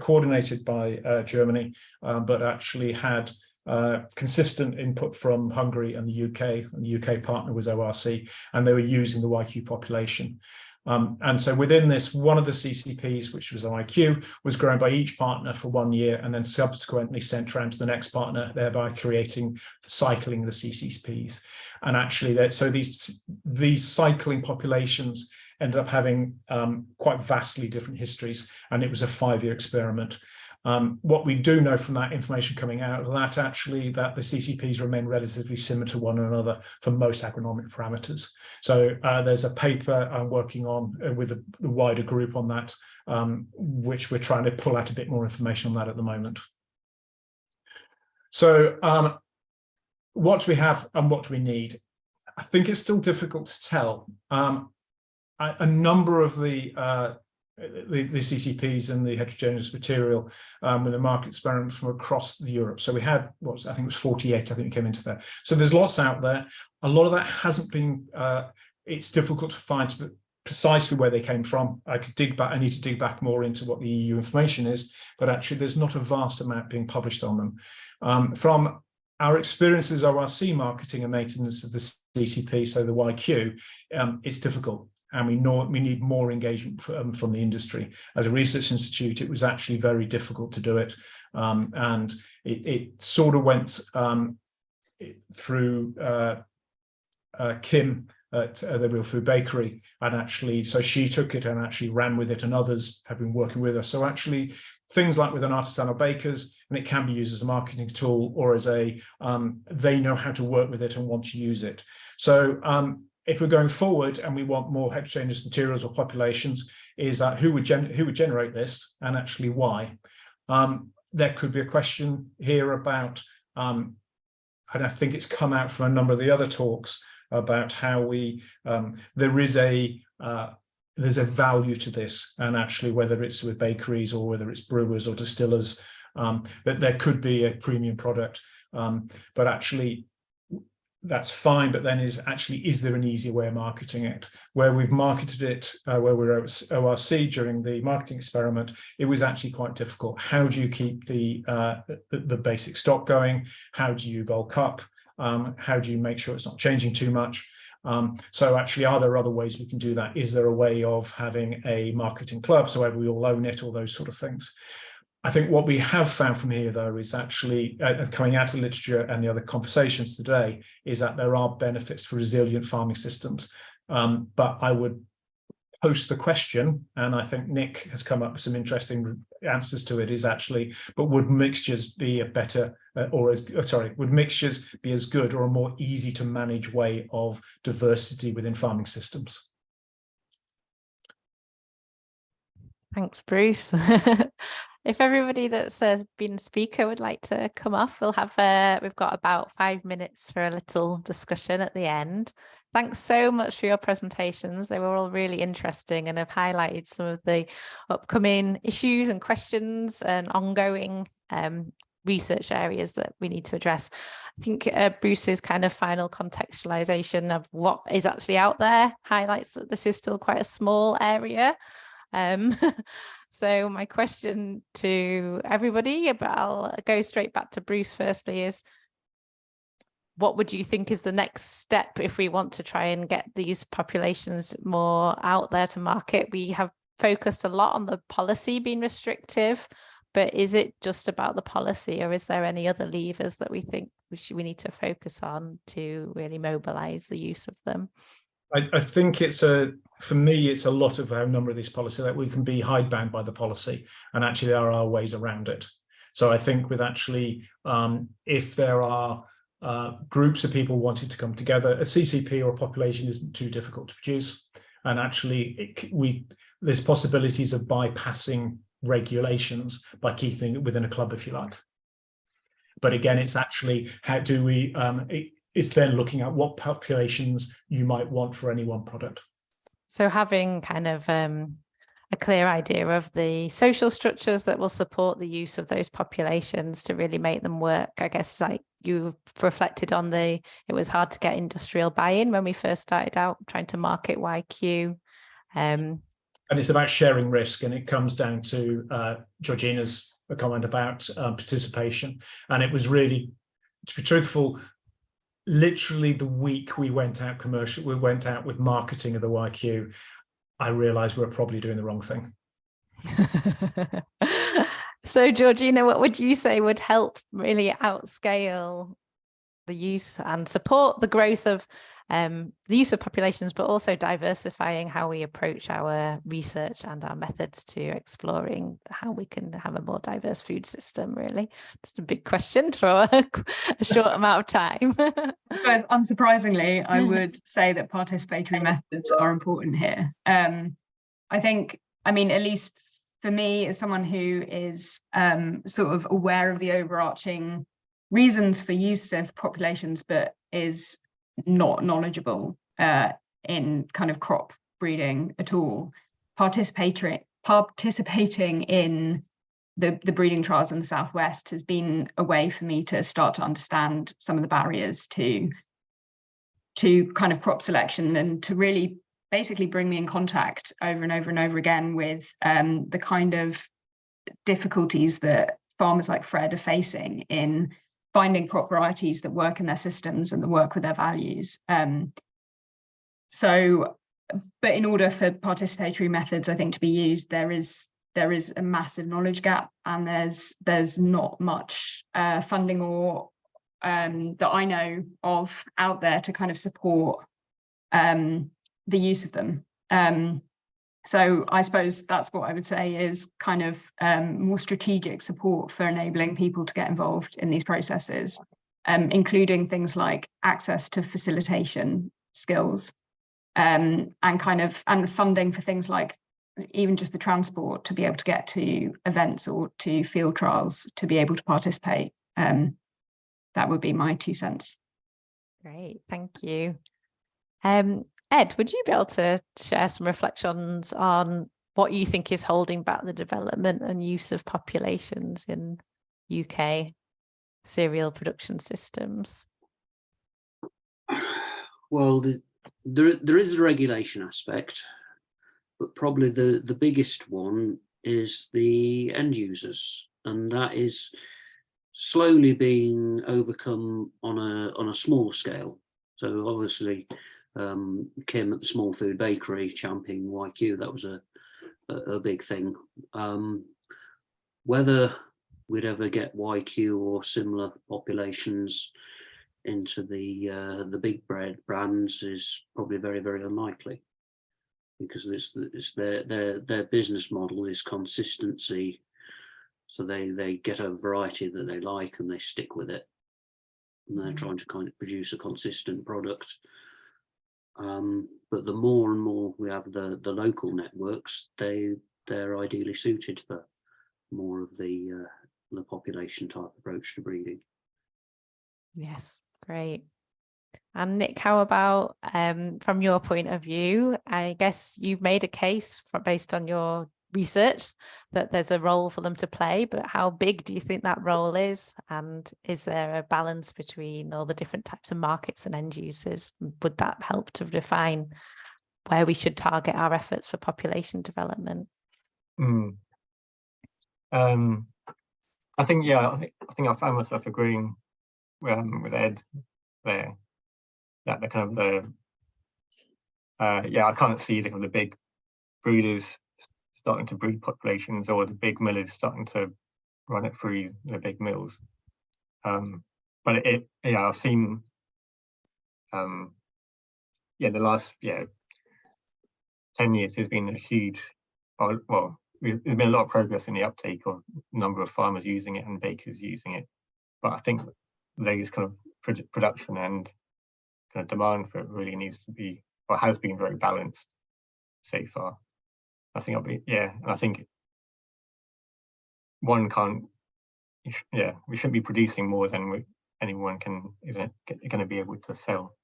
coordinated by uh, Germany, uh, but actually had uh, consistent input from Hungary and the UK, and the UK partner was ORC, and they were using the YQ population. Um, and so within this, one of the CCPs, which was YQ, was grown by each partner for one year and then subsequently sent around to the next partner, thereby creating the cycling the CCPs. And actually, that so these these cycling populations ended up having um, quite vastly different histories, and it was a five-year experiment. Um, what we do know from that information coming out of that actually that the CCPs remain relatively similar to one another for most agronomic parameters. So uh, there's a paper I'm working on uh, with a, a, wider group on that, um, which we're trying to pull out a bit more information on that at the moment. So um, what do we have and what do we need? I think it's still difficult to tell. Um, a number of the, uh, the, the CCPs and the heterogeneous material um, with the market experiment from across Europe. So we had, what I think it was 48, I think we came into there. So there's lots out there. A lot of that hasn't been, uh, it's difficult to find precisely where they came from. I could dig back, I need to dig back more into what the EU information is, but actually there's not a vast amount being published on them. Um, from our experiences ORC marketing and maintenance of the CCP, so the YQ, um, it's difficult and we know we need more engagement from, from the industry. As a research institute, it was actually very difficult to do it, um, and it, it, sort of went um, through uh, uh, Kim at uh, the Real Food Bakery, and actually, so she took it and actually ran with it, and others have been working with us. So actually, things like with an artisanal bakers, and it can be used as a marketing tool or as a um, they know how to work with it and want to use it. So um, if we're going forward and we want more heterogeneous materials or populations, is that who would who would generate this and actually why? Um, there could be a question here about, um, and I think it's come out from a number of the other talks about how we um, there is a uh, there's a value to this, and actually whether it's with bakeries or whether it's brewers or distillers, um, that there could be a premium product. Um, but actually, that's fine, but then is actually, is there an easier way of marketing it? Where we've marketed it, uh, where we are at ORC during the marketing experiment, it was actually quite difficult. How do you keep the, uh, the, the, basic stock going? How do you bulk up? Um, how do you make sure it's not changing too much? Um, so actually, are there other ways we can do that? Is there a way of having a marketing club so we all own it, all those sort of things? I think what we have found from here, though, is actually uh, coming out of the literature and the other conversations today, is that there are benefits for resilient farming systems. Um, but I would post the question, and I think Nick has come up with some interesting answers to it, is actually, but would mixtures be a better, uh, or as, oh, sorry, would mixtures be as good or a more easy to manage way of diversity within farming systems? Thanks, Bruce. if everybody that's uh, been speaker would like to come off, we'll have uh, we've got about five minutes for a little discussion at the end. Thanks so much for your presentations. They were all really interesting and have highlighted some of the upcoming issues and questions and ongoing um, research areas that we need to address. I think uh, Bruce's kind of final contextualization of what is actually out there highlights that this is still quite a small area. Um, So my question to everybody, but I'll go straight back to Bruce firstly is, what would you think is the next step if we want to try and get these populations more out there to market? We have focused a lot on the policy being restrictive, but is it just about the policy or is there any other levers that we think we should, we need to focus on to really mobilize the use of them? I, I think it's a, for me, it's a lot of a number of these policies that we can be hidebound by the policy and actually there are ways around it. So I think with actually, um, if there are uh, groups of people wanting to come together, a CCP or a population isn't too difficult to produce. And actually it, we, there's possibilities of bypassing regulations by keeping it within a club, if you like. But again, it's actually how do we, um, it's then looking at what populations you might want for any one product. So having kind of um, a clear idea of the social structures that will support the use of those populations to really make them work. I guess like you reflected on the, it was hard to get industrial buy-in when we first started out trying to market YQ. Um, and it's about sharing risk and it comes down to uh, Georgina's comment about um, participation. And it was really, to be truthful, literally the week we went out commercial, we went out with marketing of the YQ, I realized we are probably doing the wrong thing. so Georgina, what would you say would help really outscale the use and support the growth of um, the use of populations, but also diversifying how we approach our research and our methods to exploring how we can have a more diverse food system, really. Just a big question for a, a short amount of time. suppose unsurprisingly, I would say that participatory methods are important here. Um, I think, I mean, at least for me, as someone who is um, sort of aware of the overarching reasons for use of populations, but is not knowledgeable uh, in kind of crop breeding at all, participating participating in the, the breeding trials in the Southwest has been a way for me to start to understand some of the barriers to to kind of crop selection and to really basically bring me in contact over and over and over again with um, the kind of difficulties that farmers like Fred are facing in finding crop varieties that work in their systems and that work with their values. Um, so, but in order for participatory methods, I think to be used, there is there is a massive knowledge gap and there's there's not much uh, funding or um, that I know of out there to kind of support um, the use of them. Um, so I suppose that's what I would say is kind of um, more strategic support for enabling people to get involved in these processes, um, including things like access to facilitation skills um, and kind of and funding for things like even just the transport to be able to get to events or to field trials to be able to participate. Um, that would be my two cents. Great, thank you. Um, Ed, would you be able to share some reflections on what you think is holding back the development and use of populations in UK cereal production systems? Well, the, there, there is a regulation aspect, but probably the, the biggest one is the end users, and that is slowly being overcome on a on a small scale. So obviously, um, Kim at the Small Food Bakery championing YQ. That was a, a, a big thing. Um, whether we'd ever get YQ or similar populations into the uh, the big bread brands is probably very very unlikely because it's, it's their their their business model is consistency so they they get a variety that they like and they stick with it and they're mm. trying to kind of produce a consistent product um, but the more and more we have the, the local networks, they, they're ideally suited for more of the, uh, the population type approach to breeding. Yes, great. And Nick, how about um, from your point of view? I guess you've made a case for, based on your research that there's a role for them to play, but how big do you think that role is? And is there a balance between all the different types of markets and end users? Would that help to define where we should target our efforts for population development? Mm. Um, I think, yeah, I think I think I found myself agreeing um, with Ed there that the kind of the uh, yeah, I can't see the kind of the big breeders starting to breed populations or the big millers starting to run it through the big mills. Um, but it, it, yeah, I've seen, um, yeah, the last, yeah, 10 years has been a huge, uh, well, there's been a lot of progress in the uptake of number of farmers using it and bakers using it. But I think those kind of production and kind of demand for it really needs to be, or has been very balanced so far. I think I'll be, yeah, I think one can't, yeah, we shouldn't be producing more than we, anyone can, isn't going to be able to sell.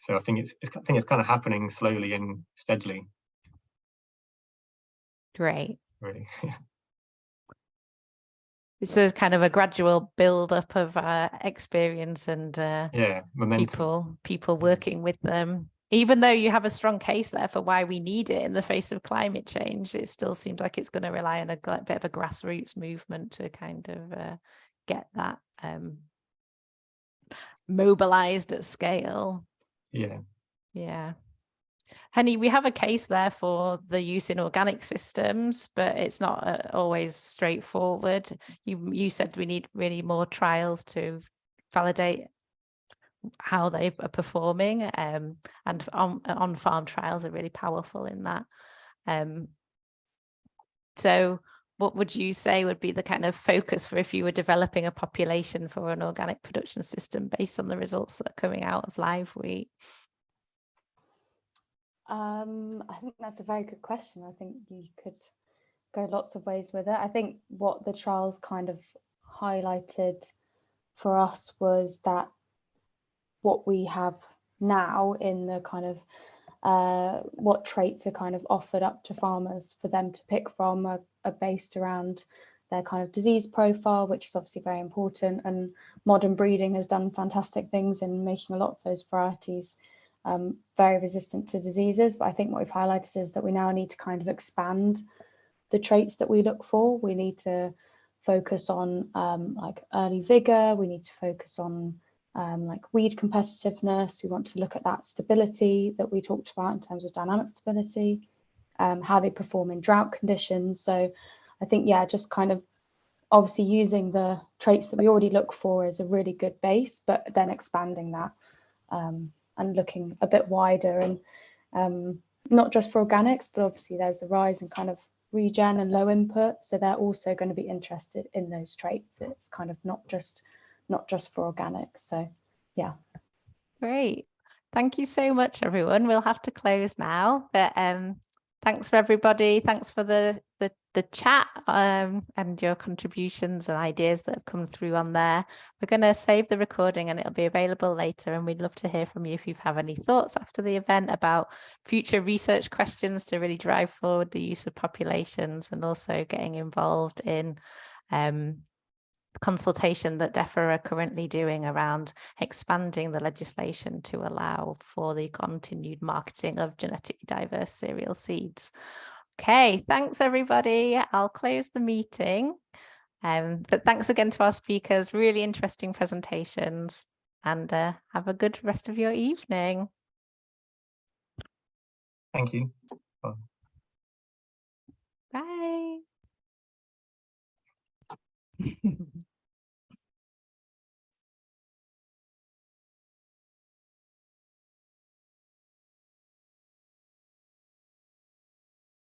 So I think it's, it's, I think it's kind of happening slowly and steadily, Great. really. It's a kind of a gradual build up of uh, experience and uh, yeah, momentum. people people working with them. Even though you have a strong case there for why we need it in the face of climate change, it still seems like it's going to rely on a bit of a grassroots movement to kind of uh, get that um, mobilized at scale. Yeah, Yeah. Henny, we have a case there for the use in organic systems, but it's not uh, always straightforward. You you said we need really more trials to validate how they are performing, um, and on on farm trials are really powerful in that. Um, so, what would you say would be the kind of focus for if you were developing a population for an organic production system based on the results that are coming out of live wheat? Um, I think that's a very good question. I think you could go lots of ways with it. I think what the trials kind of highlighted for us was that what we have now in the kind of uh, what traits are kind of offered up to farmers for them to pick from are, are based around their kind of disease profile, which is obviously very important. And modern breeding has done fantastic things in making a lot of those varieties um, very resistant to diseases. But I think what we've highlighted is that we now need to kind of expand the traits that we look for. We need to focus on um, like early vigor. We need to focus on um, like weed competitiveness. We want to look at that stability that we talked about in terms of dynamic stability, um, how they perform in drought conditions. So I think, yeah, just kind of obviously using the traits that we already look for is a really good base, but then expanding that um, and looking a bit wider and um, not just for organics, but obviously there's the rise in kind of regen and low input. So they're also going to be interested in those traits. It's kind of not just not just for organics. So yeah. Great. Thank you so much, everyone. We'll have to close now, but um, thanks for everybody. Thanks for the the, the chat um, and your contributions and ideas that have come through on there. We're going to save the recording and it'll be available later. And we'd love to hear from you if you have any thoughts after the event about future research questions to really drive forward the use of populations and also getting involved in um, consultation that DEFRA are currently doing around expanding the legislation to allow for the continued marketing of genetically diverse cereal seeds. Okay, thanks everybody. I'll close the meeting. Um, but thanks again to our speakers, really interesting presentations and uh, have a good rest of your evening. thank you. Bye.